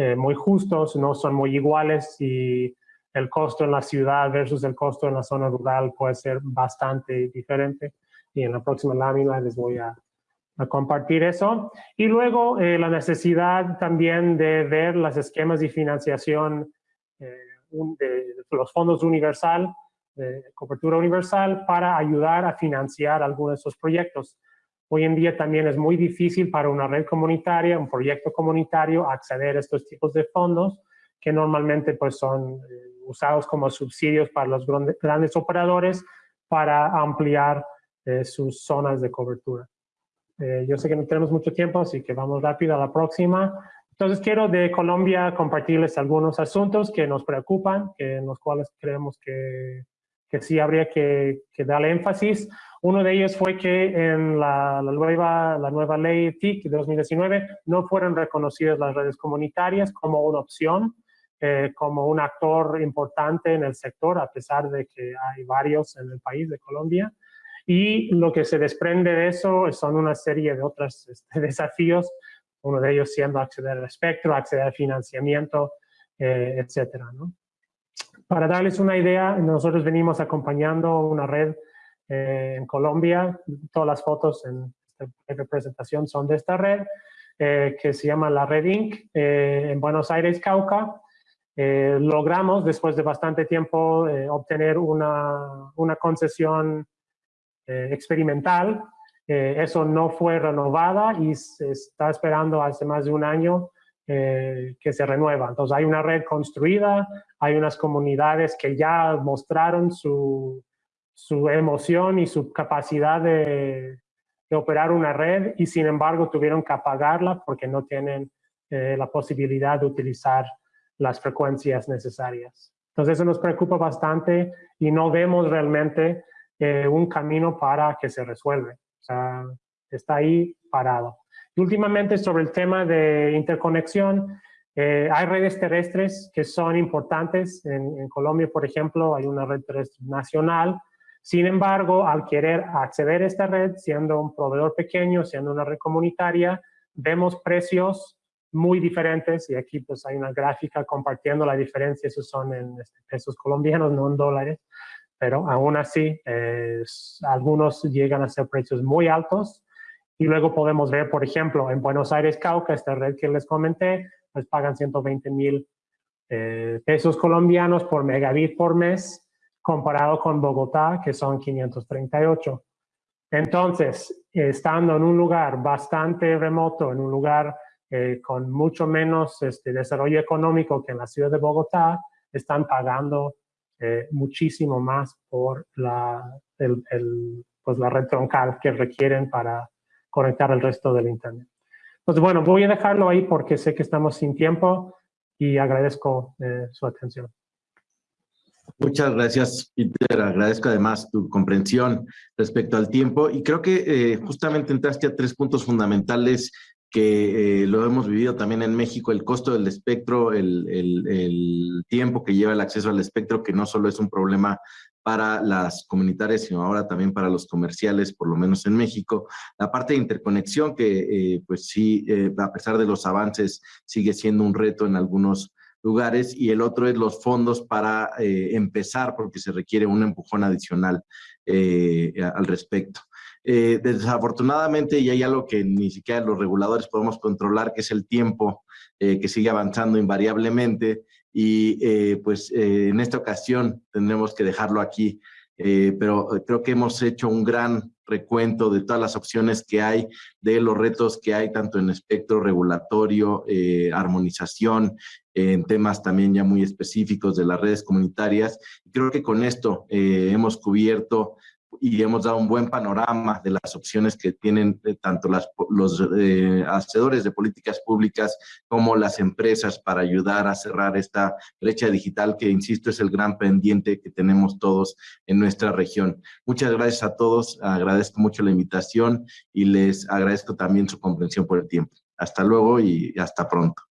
eh, muy justos, no son muy iguales y el costo en la ciudad versus el costo en la zona rural puede ser bastante diferente. Y en la próxima lámina les voy a, compartir eso. Y luego eh, la necesidad también de ver los esquemas de financiación eh, de los fondos universal, de cobertura universal, para ayudar a financiar algunos de esos proyectos. Hoy en día también es muy difícil para una red comunitaria, un proyecto comunitario, acceder a estos tipos de fondos que normalmente pues, son eh, usados como subsidios para los grandes operadores para ampliar eh, sus zonas de cobertura. Eh, yo sé que no tenemos mucho tiempo, así que vamos rápido a la próxima. Entonces quiero de Colombia compartirles algunos asuntos que nos preocupan, que en los cuales creemos que que sí habría que, que darle énfasis. Uno de ellos fue que en la, nueva, la nueva ley TIC de 2019 no fueron reconocidas las redes comunitarias como una opción, eh, como un actor importante en el sector, a pesar de que hay varios en el país de Colombia. Y lo que se desprende de eso son una serie de otros este, <laughs> desafíos, uno de ellos siendo acceder al espectro, acceder al financiamiento, eh, etcétera. ¿no? Para darles una idea, nosotros venimos acompañando una red eh, en Colombia, todas las fotos en esta presentación son de esta red, eh, que se llama la Red Inc. Eh, en Buenos Aires, Cauca. logramos, después de bastante tiempo, obtener una, una concesión experimental. eso no fue renovada y se está esperando hace más de un año que se renueva. Entonces hay una red construida, hay unas comunidades que ya mostraron su, su emoción y su capacidad de, operar una red y sin embargo tuvieron que apagarla porque no tienen eh, la posibilidad de utilizar las frecuencias necesarias. Entonces eso nos preocupa bastante y no vemos realmente eh, un camino para que se resuelva. O sea, está ahí parado. Y últimamente sobre el tema de interconexión, eh, hay redes terrestres que son importantes. En, Colombia, por ejemplo, hay una red terrestre nacional. Sin embargo, al querer acceder a esta red, siendo un proveedor pequeño, siendo una red comunitaria, vemos precios muy diferentes. Y aquí pues hay una gráfica compartiendo la diferencia, esos son en este, pesos colombianos, no en dólares, pero aún así algunos llegan a ser precios muy altos. Y luego podemos ver, por ejemplo, en Buenos Aires, Cauca, esta red que les comenté, pues pagan 120 mil eh, pesos colombianos por megabit por mes comparado con Bogotá, que son 538. Entonces, estando en un lugar bastante remoto, en un lugar eh, con mucho menos este, desarrollo económico que en la ciudad de Bogotá, están pagando eh, muchísimo más por la, pues la red troncal que requieren para conectar el resto del Internet. Pues bueno, voy a dejarlo ahí porque sé que estamos sin tiempo y agradezco eh, su atención. Muchas gracias, Peter. Agradezco además tu comprensión respecto al tiempo y creo que eh, justamente entraste a tres puntos fundamentales que eh, lo hemos vivido también en México, el costo del espectro, el, el, tiempo que lleva el acceso al espectro, que no solo es un problema para las comunitarias, sino ahora también para los comerciales, por lo menos en México. La parte de interconexión, que eh, pues sí, a pesar de los avances, sigue siendo un reto en algunos lugares y el otro es los fondos para eh, empezar porque se requiere un empujón adicional eh, al respecto. Eh, desafortunadamente y hay algo que ni siquiera los reguladores podemos controlar que es el tiempo que sigue avanzando invariablemente y pues en esta ocasión tendremos que dejarlo aquí pero creo que hemos hecho un gran recuento de todas las opciones que hay, de los retos que hay tanto en espectro regulatorio, armonización, en temas también ya muy específicos de las redes comunitarias. Creo que con esto eh, hemos cubierto y hemos dado un buen panorama de las opciones que tienen eh, tanto las, los eh, hacedores de políticas públicas como las empresas para ayudar a cerrar esta brecha digital que, insisto, es el gran pendiente que tenemos todos en nuestra región. Muchas gracias a todos, agradezco mucho la invitación y les agradezco también su comprensión por el tiempo. Hasta luego y hasta pronto.